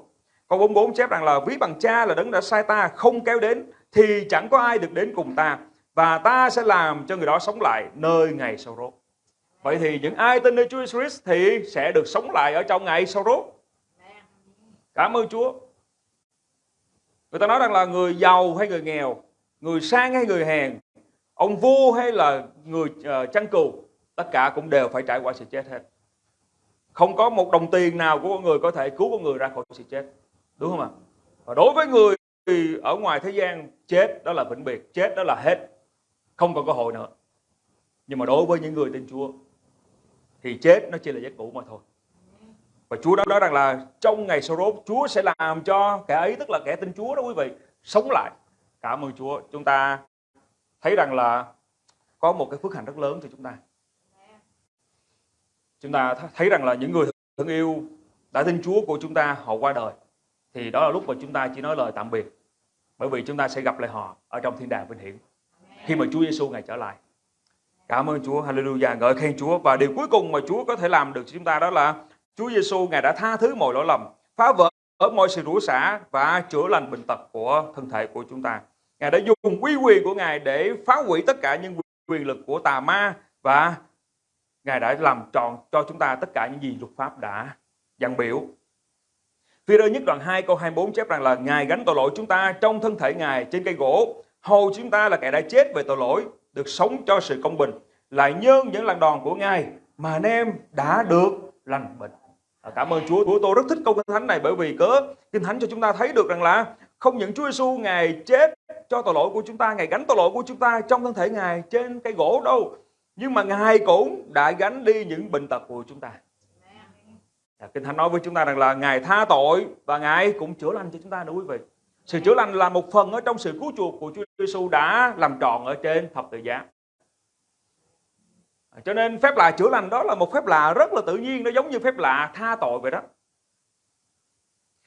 Câu 44 chép rằng là ví bằng cha là đấng đã sai ta không kéo đến thì chẳng có ai được đến cùng ta và ta sẽ làm cho người đó sống lại nơi ngày sau rốt. Vậy thì những ai tin nơi Chúa Jesus thì sẽ được sống lại ở trong ngày sau rốt. Cảm ơn Chúa. Người ta nói rằng là người giàu hay người nghèo người sang hay người hèn ông vua hay là người uh, chăn cừu tất cả cũng đều phải trải qua sự chết hết. Không có một đồng tiền nào của con người có thể cứu con người ra khỏi sự chết. Đúng không ạ? Và đối với người ở ngoài thế gian, chết đó là vĩnh biệt, chết đó là hết. Không còn cơ hội nữa. Nhưng mà đối với những người tin Chúa, thì chết nó chỉ là giấc ngủ mà thôi. Và Chúa đã nói rằng là trong ngày sau đó Chúa sẽ làm cho kẻ ấy, tức là kẻ tin Chúa đó quý vị, sống lại. Cảm ơn Chúa. Chúng ta thấy rằng là có một cái phước hạnh rất lớn cho chúng ta chúng ta thấy rằng là những người thương yêu đã tin Chúa của chúng ta, họ qua đời. Thì đó là lúc mà chúng ta chỉ nói lời tạm biệt. Bởi vì chúng ta sẽ gặp lại họ ở trong thiên đàng vinh hiển. Khi mà Chúa Giêsu ngày trở lại. Cảm ơn Chúa, Hallelujah, ngợi khen Chúa. Và điều cuối cùng mà Chúa có thể làm được cho chúng ta đó là Chúa Giêsu ngài đã tha thứ mọi lỗi lầm, phá vỡ ở mọi sự rủa xả và chữa lành bệnh tật của thân thể của chúng ta. Ngài đã dùng quý quyền của ngài để phá hủy tất cả những quyền lực của tà ma và Ngài đã làm tròn cho chúng ta tất cả những gì luật pháp đã dặn biểu. Phi rơ nhất đoạn 2 câu 24 chép rằng là Ngài gánh tội lỗi chúng ta trong thân thể Ngài trên cây gỗ. Hầu chúng ta là kẻ đã chết về tội lỗi, được sống cho sự công bình. Lại nhân những lần đòn của Ngài mà anh em đã được lành bệnh. À, cảm ơn Chúa. Chúa tôi rất thích câu kinh thánh này bởi vì cớ kinh thánh cho chúng ta thấy được rằng là không những Chúa Giêsu Ngài chết cho tội lỗi của chúng ta, Ngài gánh tội lỗi của chúng ta trong thân thể Ngài trên cây gỗ đâu nhưng mà Ngài cũng đã gánh đi những bệnh tật của chúng ta. Dạ, Kinh Thánh nói với chúng ta rằng là Ngài tha tội và Ngài cũng chữa lành cho chúng ta nữa quý vị. Sự chữa lành là một phần ở trong sự cứu chuộc của Chúa Giêsu đã làm tròn ở trên thập tự giá. À, cho nên phép lạ chữa lành đó là một phép lạ rất là tự nhiên, nó giống như phép lạ tha tội vậy đó.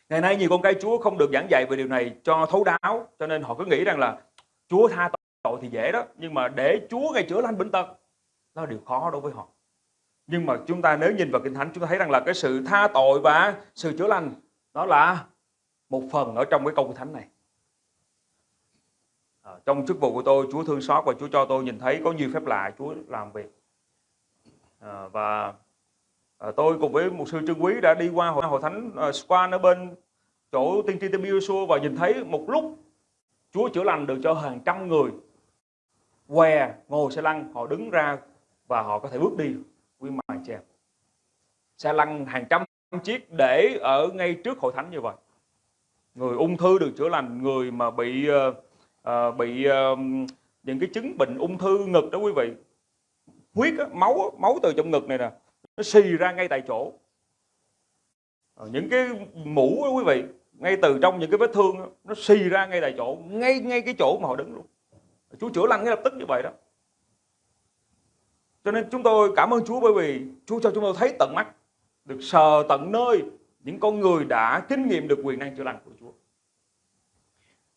Ngày nay nhiều con cái Chúa không được giảng dạy về điều này cho thấu đáo, cho nên họ cứ nghĩ rằng là Chúa tha tội thì dễ đó, nhưng mà để Chúa ngày chữa lành bệnh tật đó là điều khó đối với họ. Nhưng mà chúng ta nếu nhìn vào kinh thánh chúng ta thấy rằng là cái sự tha tội và sự chữa lành đó là một phần ở trong cái câu kinh thánh này. À, trong chức vụ của tôi Chúa thương xót và Chúa cho tôi nhìn thấy có nhiều phép lạ Chúa làm việc. À, và à, tôi cùng với một sư trương quý đã đi qua hội, hội thánh uh, Squan ở bên chỗ tiên tri Tim và nhìn thấy một lúc Chúa chữa lành được cho hàng trăm người què ngồi xe lăn họ đứng ra và họ có thể bước đi quy mài chèm xe lăn hàng trăm chiếc để ở ngay trước hội thánh như vậy. Người ung thư được chữa lành người mà bị uh, bị uh, những cái chứng bệnh ung thư ngực đó quý vị. Huyết á, máu máu từ trong ngực này nè nó xì ra ngay tại chỗ. Những cái mũ đó quý vị ngay từ trong những cái vết thương đó, nó xì ra ngay tại chỗ ngay ngay cái chỗ mà họ đứng luôn. Chúa chữa lành ngay lập tức như vậy đó cho nên chúng tôi cảm ơn Chúa bởi vì Chúa cho chúng tôi thấy tận mắt, được sờ tận nơi những con người đã kinh nghiệm được quyền năng chữa lành của Chúa.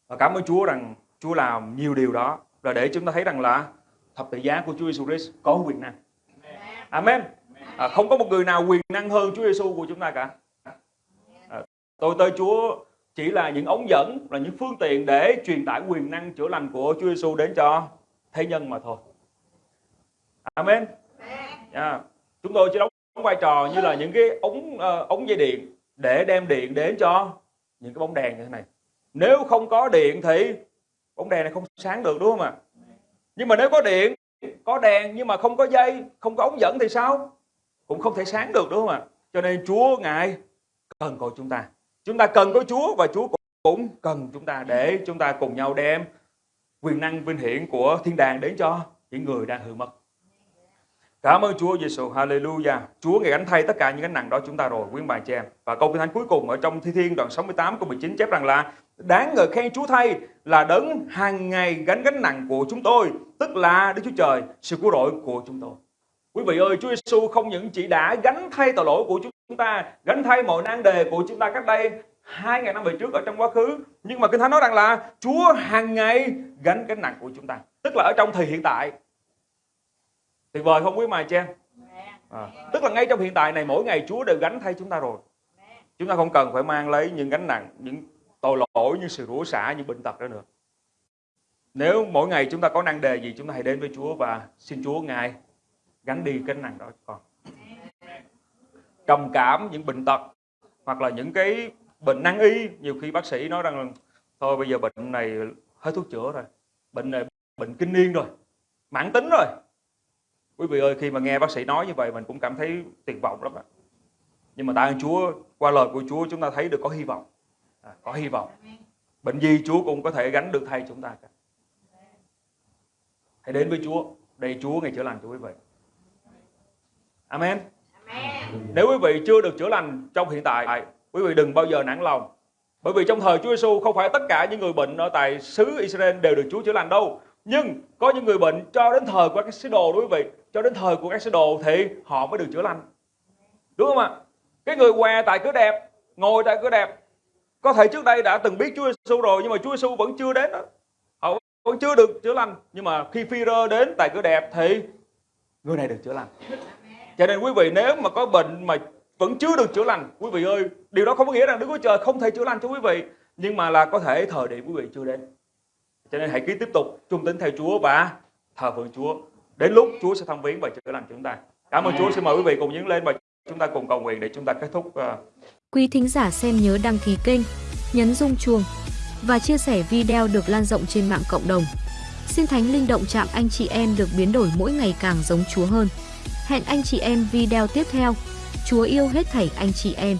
Và cảm ơn Chúa rằng Chúa làm nhiều điều đó là để chúng ta thấy rằng là thập tự giá của Chúa Giêsu Christ có quyền năng. Amen. À, không có một người nào quyền năng hơn Chúa Giêsu của chúng ta cả. À, tôi tới Chúa chỉ là những ống dẫn, là những phương tiện để truyền tải quyền năng chữa lành của Chúa Giêsu đến cho thế nhân mà thôi. Amen. Yeah. Chúng tôi chỉ đóng vai trò như là những cái ống uh, ống dây điện để đem điện đến cho những cái bóng đèn như thế này. Nếu không có điện thì bóng đèn này không sáng được đúng không ạ? Nhưng mà nếu có điện, có đèn nhưng mà không có dây, không có ống dẫn thì sao? Cũng không thể sáng được đúng không ạ? Cho nên Chúa ngài cần cầu chúng ta. Chúng ta cần có Chúa và Chúa cũng cần chúng ta để chúng ta cùng nhau đem quyền năng vinh hiển của thiên đàng đến cho những người đang hư mất. Cảm ơn Chúa Giêsu, Hallelujah. Chúa ngài gánh thay tất cả những gánh nặng đó chúng ta rồi, quý bà chị em. Và câu kinh thánh cuối cùng ở trong Thi Thiên đoạn 68 câu 19 chép rằng là đáng ngợi khen Chúa thay là đấng hàng ngày gánh gánh nặng của chúng tôi, tức là Đức Chúa Trời, sự cứu rỗi của chúng tôi. Quý vị ơi, Chúa Giêsu không những chỉ đã gánh thay tội lỗi của chúng ta, gánh thay mọi nan đề của chúng ta cách đây hai ngàn năm về trước ở trong quá khứ, nhưng mà kinh thánh nói rằng là Chúa hàng ngày gánh gánh nặng của chúng ta, tức là ở trong thời hiện tại tuyệt vời không quý mài cha à, tức là ngay trong hiện tại này mỗi ngày Chúa đều gánh thay chúng ta rồi. Chúng ta không cần phải mang lấy những gánh nặng những tội lỗi những sự rủa xả những bệnh tật đó nữa. Nếu mỗi ngày chúng ta có năng đề gì chúng ta hãy đến với Chúa và xin Chúa ngài gánh đi cái nặng đó cho con. Trầm cảm những bệnh tật hoặc là những cái bệnh năng y nhiều khi bác sĩ nói rằng là, thôi bây giờ bệnh này hết thuốc chữa rồi bệnh này bệnh kinh niên rồi mãn tính rồi Quý vị ơi, khi mà nghe bác sĩ nói như vậy mình cũng cảm thấy tuyệt vọng lắm ạ. Nhưng mà tạ ơn Chúa, qua lời của Chúa chúng ta thấy được có hy vọng. À, có hy vọng. Bệnh gì Chúa cũng có thể gánh được thay chúng ta cả. Hãy đến với Chúa. Đây Chúa ngày chữa lành cho quý vị. Amen. Nếu quý vị chưa được chữa lành trong hiện tại, quý vị đừng bao giờ nản lòng. Bởi vì trong thời Chúa Giêsu không phải tất cả những người bệnh ở tại xứ Israel đều được Chúa chữa lành đâu. Nhưng có những người bệnh cho đến thời của các sứ đồ đối với vị, cho đến thời của các sứ đồ thì họ mới được chữa lành. Đúng không ạ? Cái người què tại cửa đẹp, ngồi tại cửa đẹp, có thể trước đây đã từng biết Chúa Giêsu rồi nhưng mà Chúa Giêsu vẫn chưa đến đó. Họ vẫn chưa được chữa lành, nhưng mà khi Phi-rơ đến tại cửa đẹp thì người này được chữa lành. Cho nên quý vị nếu mà có bệnh mà vẫn chưa được chữa lành, quý vị ơi, điều đó không có nghĩa rằng Đức Chúa Trời không thể chữa lành cho quý vị, nhưng mà là có thể thời điểm quý vị chưa đến. Cho nên hãy cứ tiếp tục trung tín theo Chúa và thờ phượng Chúa. Đến lúc Chúa sẽ thăm viếng và chữa lành chúng ta. Cảm ơn Chúa. Xin mời quý vị cùng nhấn lên và chúng ta cùng cầu nguyện để chúng ta kết thúc. Uh... Quý thính giả xem nhớ đăng ký kênh, nhấn rung chuông và chia sẻ video được lan rộng trên mạng cộng đồng. Xin Thánh Linh động chạm anh chị em được biến đổi mỗi ngày càng giống Chúa hơn. Hẹn anh chị em video tiếp theo. Chúa yêu hết thảy anh chị em.